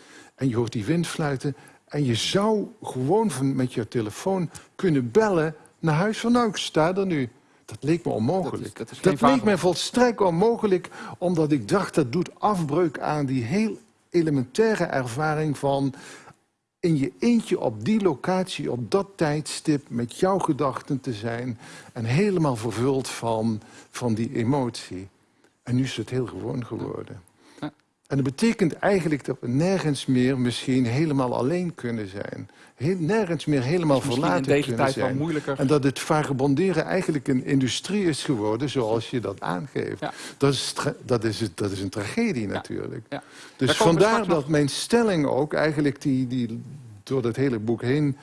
en je hoort die wind fluiten en je zou gewoon van, met je telefoon kunnen bellen naar huis van nou, ik sta er nu. Dat leek me onmogelijk. Dat, is, dat leek me volstrekt onmogelijk, omdat ik dacht dat doet afbreuk aan die heel elementaire ervaring van in je eentje op die locatie, op dat tijdstip, met jouw gedachten te zijn en helemaal vervuld van, van die emotie. En nu is het heel gewoon geworden. En dat betekent eigenlijk dat we nergens meer misschien helemaal alleen kunnen zijn. Heel, nergens meer helemaal verlaten in deze tijd zijn. Wel moeilijker. En dat het vagabonderen eigenlijk een industrie is geworden, zoals je dat aangeeft. Dat, is dat, is, dat is een tragedie natuurlijk. Ja. Dus vandaar dat mijn stelling ook eigenlijk die, die door dat hele boek heen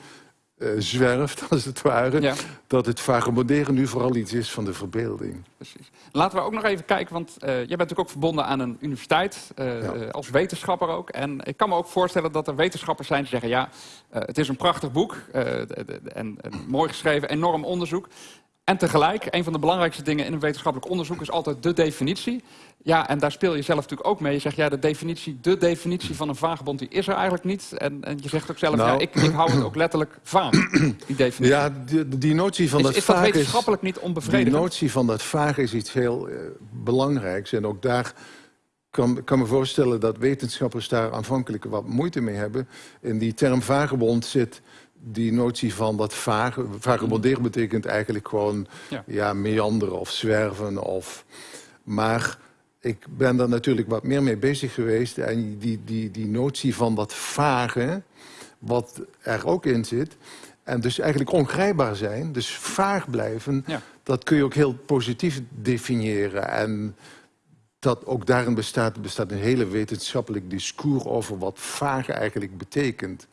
uh, zwerft, als het ware. Dat het vagabonderen nu vooral iets is van de verbeelding. Precies. Laten we ook nog even kijken, want uh, jij bent natuurlijk ook verbonden aan een universiteit, uh, als wetenschapper ook. En ik kan me ook voorstellen dat er wetenschappers zijn die zeggen... ja, het is een prachtig boek en, en mooi geschreven, enorm onderzoek. En tegelijk, een van de belangrijkste dingen in een wetenschappelijk onderzoek is altijd de definitie. Ja, en daar speel je zelf natuurlijk ook mee. Je zegt, ja, de definitie, de definitie van een vagebond, die is er eigenlijk niet. En, en je zegt ook zelf, ja, nou. ik, ik, hou het ook letterlijk vaag, die definitie. Ja, die, die notie van is, dat is vaag dat wetenschappelijk niet onbevredigend? Die notie van dat vaag is iets heel uh, belangrijks. En ook daar kan, kan me voorstellen dat wetenschappers daar aanvankelijk wat moeite mee hebben. In die term vagebond zit die notie van dat vage, vagebonderen betekent eigenlijk gewoon ja. ja. meanderen of zwerven. Of, maar ik ben daar natuurlijk wat meer mee bezig geweest. En die, die, die notie van dat vage, wat er ook in zit... en dus eigenlijk ongrijpbaar zijn, dus vaag blijven... dat kun je ook heel positief definiëren. En dat ook daarin bestaat, bestaat een hele wetenschappelijk discours... over wat vaag eigenlijk betekent.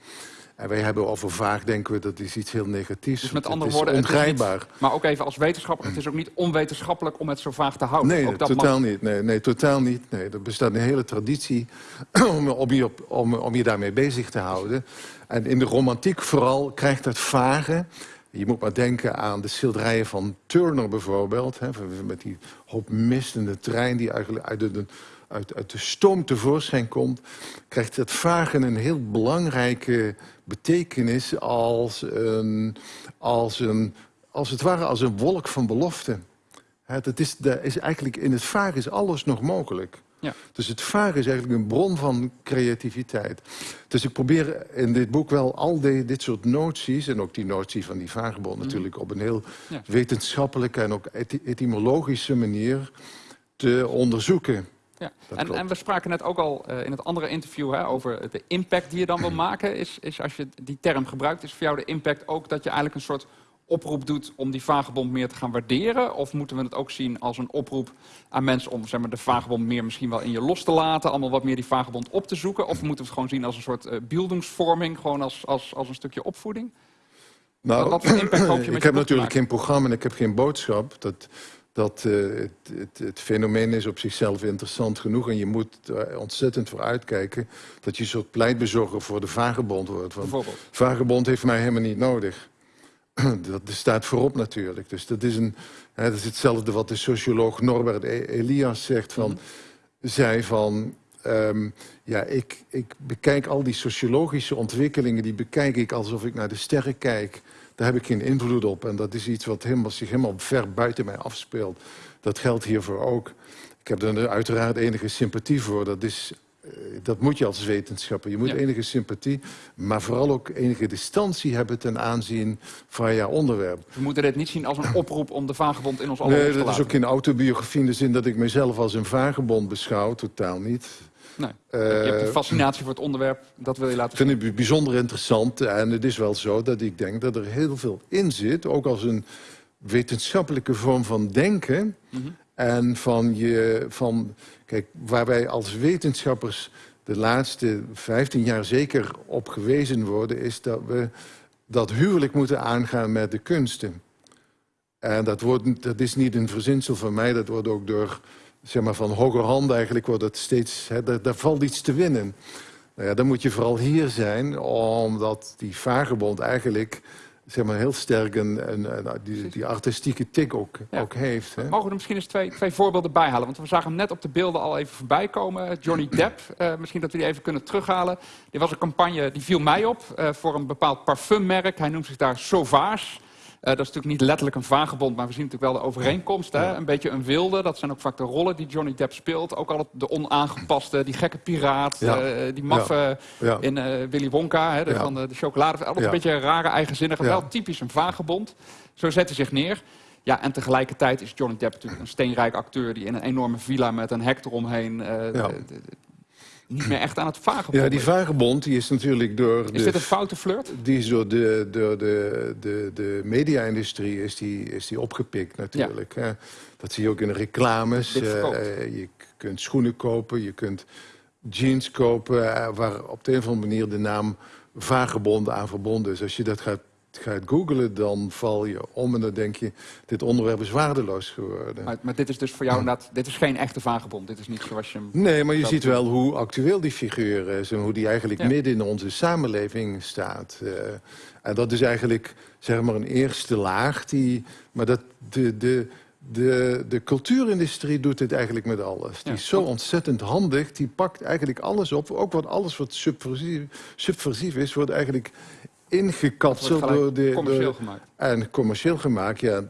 En wij hebben over vaag, denken we, dat is iets heel negatiefs. Dus met andere woorden, ongrijpbaar. maar ook even als wetenschapper, het is ook niet onwetenschappelijk om het zo vaag te houden. Nee, dat totaal niet. Nee, nee, totaal niet. Nee, er bestaat een hele traditie om, om, je op, om, om je daarmee bezig te houden. En in de romantiek vooral krijgt het vage... Je moet maar denken aan de schilderijen van Turner bijvoorbeeld. Hè, met die hoop mist in de trein die eigenlijk uit de, uit, uit de stoom tevoorschijn komt... krijgt het vagen een heel belangrijke betekenis als, een, als, een, als het ware als een wolk van belofte. Het is, de, is eigenlijk, in het vaag is alles nog mogelijk. Ja. Dus het vaag is eigenlijk een bron van creativiteit. Dus ik probeer in dit boek wel al die, dit soort noties... en ook die notie van die vagebond mhm. natuurlijk... op een heel wetenschappelijke en ook etymologische manier te onderzoeken. Ja. En, en, we spraken net ook al uh, in het andere interview hè, over de impact die je dan wil maken. Is, is als je die term gebruikt, is voor jou de impact ook dat je eigenlijk een soort oproep doet om die vagebond meer te gaan waarderen? Of moeten we het ook zien als een oproep aan mensen om zeg maar, de vagebond meer misschien wel in je los te laten, allemaal wat meer die vagebond op te zoeken? Of moeten we het gewoon zien als een soort uh, beeldingsvorming, gewoon als, als, als een stukje opvoeding? Nou, wat, wat impact hoop je met ik heb natuurlijk geen programma en ik heb geen boodschap. Dat, dat uh, het, het, het, fenomeen is op zichzelf interessant genoeg... en je moet er ontzettend voor uitkijken... dat je een soort pleitbezorger voor de vagebond wordt. Want vagebond heeft mij helemaal niet nodig. dat staat voorop natuurlijk. Dus dat is, een, hè, dat is hetzelfde wat de socioloog Norbert e- Elias zegt... Van, mm zei van... Um, ja, ik, ik bekijk al die sociologische ontwikkelingen... die bekijk ik alsof ik naar de sterren kijk... Daar heb ik geen invloed op. En dat is iets wat helemaal, zich helemaal ver buiten mij afspeelt. Dat geldt hiervoor ook. Ik heb er uiteraard enige sympathie voor. Dat, is, uh, dat moet je als wetenschapper. Je moet enige sympathie, maar vooral ook enige distantie hebben ten aanzien van jouw onderwerp. We moeten dit niet zien als een oproep om de vagebond in ons allemaal nee, te laten. Nee, dat is ook geen autobiografie in de zin dat ik mezelf als een vagebond beschouw. Totaal niet. Nee. Uh, je hebt een fascinatie voor het onderwerp, dat wil je laten zien. Ik vind het bijzonder interessant en het is wel zo dat ik denk dat er heel veel in zit, ook als een wetenschappelijke vorm van denken. Mm -hmm. En van je, van, kijk, waar wij als wetenschappers de laatste 15 jaar zeker op gewezen worden, is dat we dat huwelijk moeten aangaan met de kunsten. En dat, wordt, dat is niet een verzinsel van mij, dat wordt ook door zeg maar, van hoger hand eigenlijk wordt het steeds... Hè, daar, daar, valt iets te winnen. Nou ja, dan moet je vooral hier zijn, omdat die vagebond eigenlijk zeg maar, heel sterk een, een, een- die, die artistieke tik ook, Ja. ook heeft. Hè? Mogen we er misschien eens twee, twee voorbeelden bij halen? Want we zagen hem net op de beelden al even voorbij komen. Johnny Depp, eh, misschien dat we die even kunnen terughalen. Dit was een campagne, die viel mij op, eh, voor een bepaald parfummerk. Hij noemt zich daar Sauvage. Eh, dat is natuurlijk niet letterlijk een vagebond, maar we zien natuurlijk wel de overeenkomst. Hè? Een beetje een wilde, dat zijn ook vaak de rollen die Johnny Depp speelt. Ook altijd de onaangepaste, die gekke piraat, eh, die maffe in eh, Willy Wonka, hè, de, van de, de chocolade. Ja. een beetje een rare, eigenzinnige, wel typisch een vagebond. Zo zet hij zich neer. Ja, en tegelijkertijd is Johnny Depp natuurlijk een steenrijk acteur... die in een enorme villa met een hek eromheen... Ja. Niet meer echt aan het vagebond Ja, die vagebond die is natuurlijk door Is de, dit een foute flirt? die is door de, door de, de, de media-industrie is die, is die opgepikt natuurlijk. Dat zie je ook in de reclames. Verkoopt. Eh, je kunt schoenen kopen, je kunt jeans kopen... eh, waar op de een of andere manier de naam vagebond aan verbonden is. Als je dat gaat, gaat googlen, dan val je om en dan denk je... dit onderwerp is waardeloos geworden. Maar, maar dit is dus voor jou inderdaad... Dit is geen echte vagebond. Dit is niet zoals je hem... Nee, maar je ziet wel hoe actueel die figuur is... en hoe die eigenlijk Ja. midden in onze samenleving staat. Eh, en dat is eigenlijk zeg maar een eerste laag. Die, maar dat, de, de, de, de cultuurindustrie doet dit eigenlijk met alles. Die Ja. is zo ontzettend handig. Die pakt eigenlijk alles op. Ook wat alles wat subversief, subversief is, wordt eigenlijk ingekapseld door de... commercieel gemaakt. en commercieel gemaakt, ja.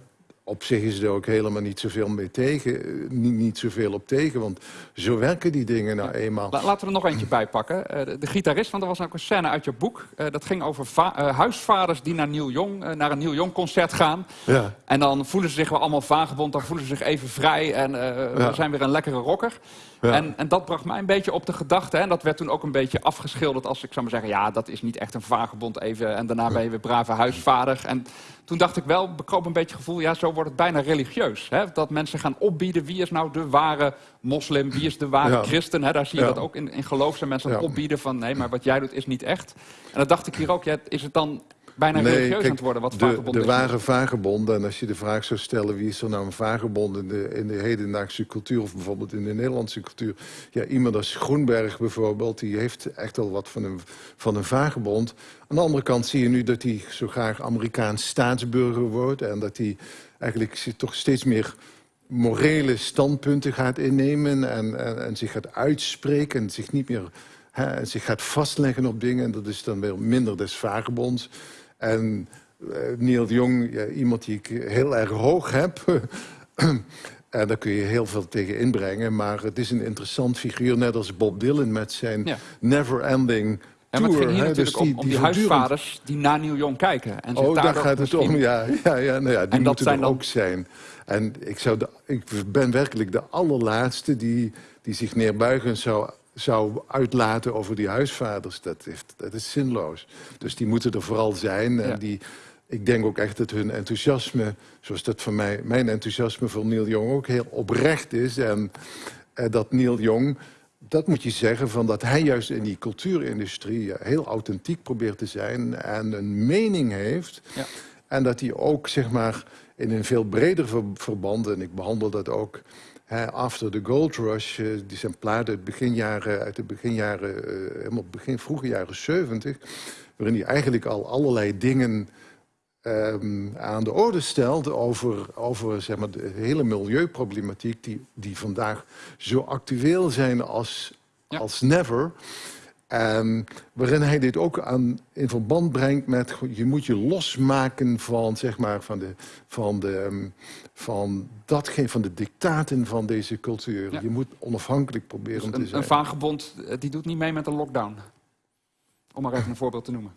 Op zich is er ook helemaal niet zoveel mee tegen. eh, Niet, niet zoveel op tegen, want zo werken die dingen nou eenmaal. La- laten we er nog eentje bij pakken. Eh, de, de gitarist, want er was ook een scène uit je boek. Eh, dat ging over va- huisvaders die naar, Neil Young, naar een Neil Young concert gaan. Ja. En dan voelen ze zich wel allemaal vagebond. Dan voelen ze zich even vrij. En Ja. we zijn weer een lekkere rocker. Ja. En, en dat bracht mij een beetje op de gedachte. hè, En dat werd toen ook een beetje afgeschilderd als ik zou maar zeggen... ja, dat is niet echt een vagebond even. En daarna ben je weer brave huisvader. En toen dacht ik wel, bekroop een beetje het gevoel... ja, zo wordt het bijna religieus. Hè? Dat mensen gaan opbieden. Wie is nou de ware moslim? Wie is de ware Ja. christen? Hè? Daar zie je Ja. dat ook in, in geloof zijn mensen aan opbieden van... nee, maar wat jij doet is niet echt. En dan dacht ik hier ook, ja, is het dan bijna religieus aan het worden... wat de, de ware vagebond, en als je de vraag zou stellen... wie is er nou een vagebond in de, in de hedendaagse cultuur... of bijvoorbeeld in de Nederlandse cultuur... ja, iemand als Groenberg bijvoorbeeld... die heeft echt al wat van een, van een vagebond. Aan de andere kant zie je nu dat hij zo graag Amerikaans staatsburger wordt... en dat hij eigenlijk zich toch steeds meer morele standpunten gaat innemen... en, en, en zich gaat uitspreken en zich niet meer... hè, zich gaat vastleggen op dingen. En dat is dan weer minder des vagebonds. En eh, Neil Jong, ja, iemand die ik heel erg hoog heb. en daar kun je heel veel tegen inbrengen. Maar het is een interessant figuur, net als Bob Dylan met zijn Ja. never-ending Ja, maar het ging hier natuurlijk Dus om, om die, huisvaders die naar Neil Young kijken. En Oh, daar gaat het om, ja. ja, ja, nou ja die dat moeten zijn er dan- ook zijn. En ik, zou de, ik ben werkelijk de allerlaatste die, die zich neerbuigend zou, zou uitlaten over die huisvaders. Dat, heeft, dat is zinloos. Dus die moeten er vooral zijn. En Ja. die, ik denk ook echt dat hun enthousiasme, zoals dat voor mij, mijn enthousiasme voor Neil Young ook heel oprecht is. En eh, dat Neil Young, dat moet je zeggen, van dat hij juist in die cultuurindustrie eh, heel authentiek probeert te zijn en een mening heeft. Ja. En dat hij ook, zeg maar, in een veel breder ver- verband, en ik behandel dat ook After the Gold Rush, eh, die zijn plaat uit, beginjaren, uit de beginjaren, eh, helemaal begin vroege jaren 70, waarin hij eigenlijk al allerlei dingen ehm, aan de orde stelt over, over zeg maar, de hele milieuproblematiek die, die vandaag zo actueel zijn als, Ja. als never. En waarin hij dit ook aan, in verband brengt met... je moet je losmaken van, zeg maar, van, de, van, de, ehm, van, datgene, van de dictaten van deze cultuur. Ja. Je moet onafhankelijk proberen Dus te een, zijn. een vagebond eh, die doet niet mee met een lockdown. Om maar even een voorbeeld te noemen.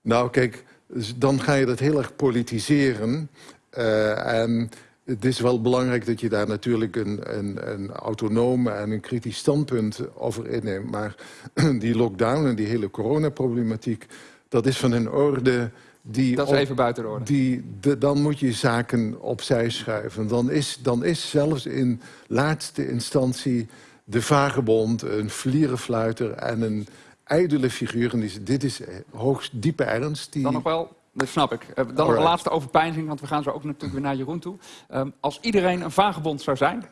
Nou, kijk, dus dan ga je dat heel erg politiseren. Eh, en het is wel belangrijk dat je daar natuurlijk een, een, een autonoom en een kritisch standpunt over inneemt. Maar die lockdown en die hele coronaproblematiek, dat is van een orde die... Dat is op- even buiten de orde. Die, de- dan moet je zaken opzij schuiven. Dan is, dan is zelfs in laatste instantie de vagebond, een vlierenfluiter en een ijdele figuur. En die- dit is hoogst diepe ernst. Die, Dan nog wel, dat snap ik. Eh, Dan nog een laatste overpeinzing, want we gaan zo ook natuurlijk weer naar Jeroen toe. Ehm, als iedereen een vagebond zou zijn,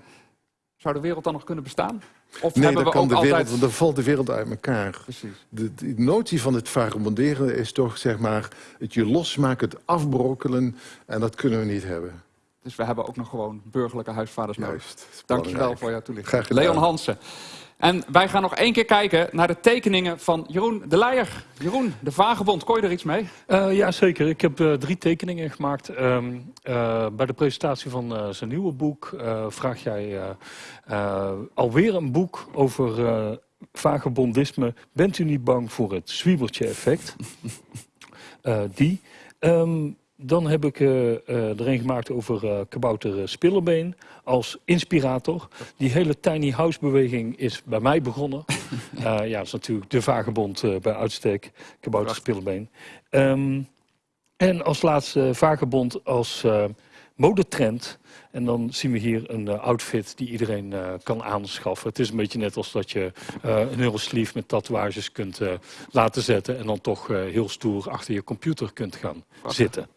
Zou de wereld dan nog kunnen bestaan? Of Nee, hebben dan, we kan ook de altijd... wereld, want dan valt de wereld uit elkaar. Precies. De, de notie van het vagabonderen is toch zeg maar het je losmaken, het afbrokkelen. En dat kunnen we niet hebben. Dus we hebben ook nog gewoon burgerlijke huisvaders nodig. Juist. Dankjewel voor jouw toelichting. Graag gedaan. Leon Hansen. En wij gaan nog één keer kijken naar de tekeningen van Jeroen de Leijer. Jeroen, de vagebond, kon je er iets mee? Eh, ja, zeker. Ik heb eh, drie tekeningen gemaakt. Ehm, eh, bij de presentatie van zijn nieuwe boek vraag jij alweer een boek over vagebondisme. Bent u niet bang voor het zwiebeltje-effect? Die. Ehm, dan heb ik eh, eh, er een gemaakt over eh, kabouter Spillerbeen als inspirator. Die hele tiny house beweging is bij mij begonnen. Ja, dat is natuurlijk de vagebond bij uitstek, kabouter Spillerbeen. Ehm, en als laatste vagebond als modetrend. En dan zien we hier een outfit die iedereen kan aanschaffen. Het is een beetje net als dat je een hele sleeve met tatoeages kunt laten zetten... en dan toch heel stoer achter je computer kunt gaan zitten.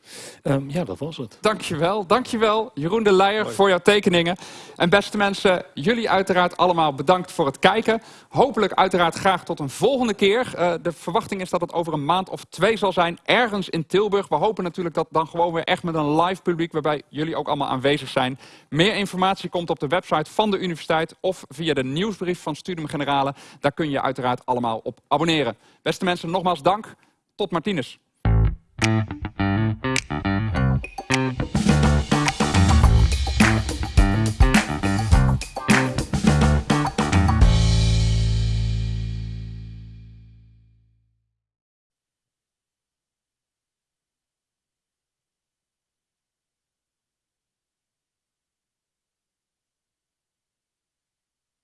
Ehm, ja, dat was het. Dankjewel, dankjewel Jeroen de Leijer voor jouw tekeningen. En beste mensen, jullie uiteraard allemaal bedankt voor het kijken. Hopelijk uiteraard graag tot een volgende keer. Eh, de verwachting is dat het over een maand of twee zal zijn, ergens in Tilburg. We hopen natuurlijk dat dan gewoon weer echt met een live publiek, waarbij jullie ook allemaal aanwezig zijn. Meer informatie komt op de website van de universiteit of via de nieuwsbrief van Studium Generale. Daar kun je uiteraard allemaal op abonneren. Beste mensen, nogmaals dank. Tot Martinez.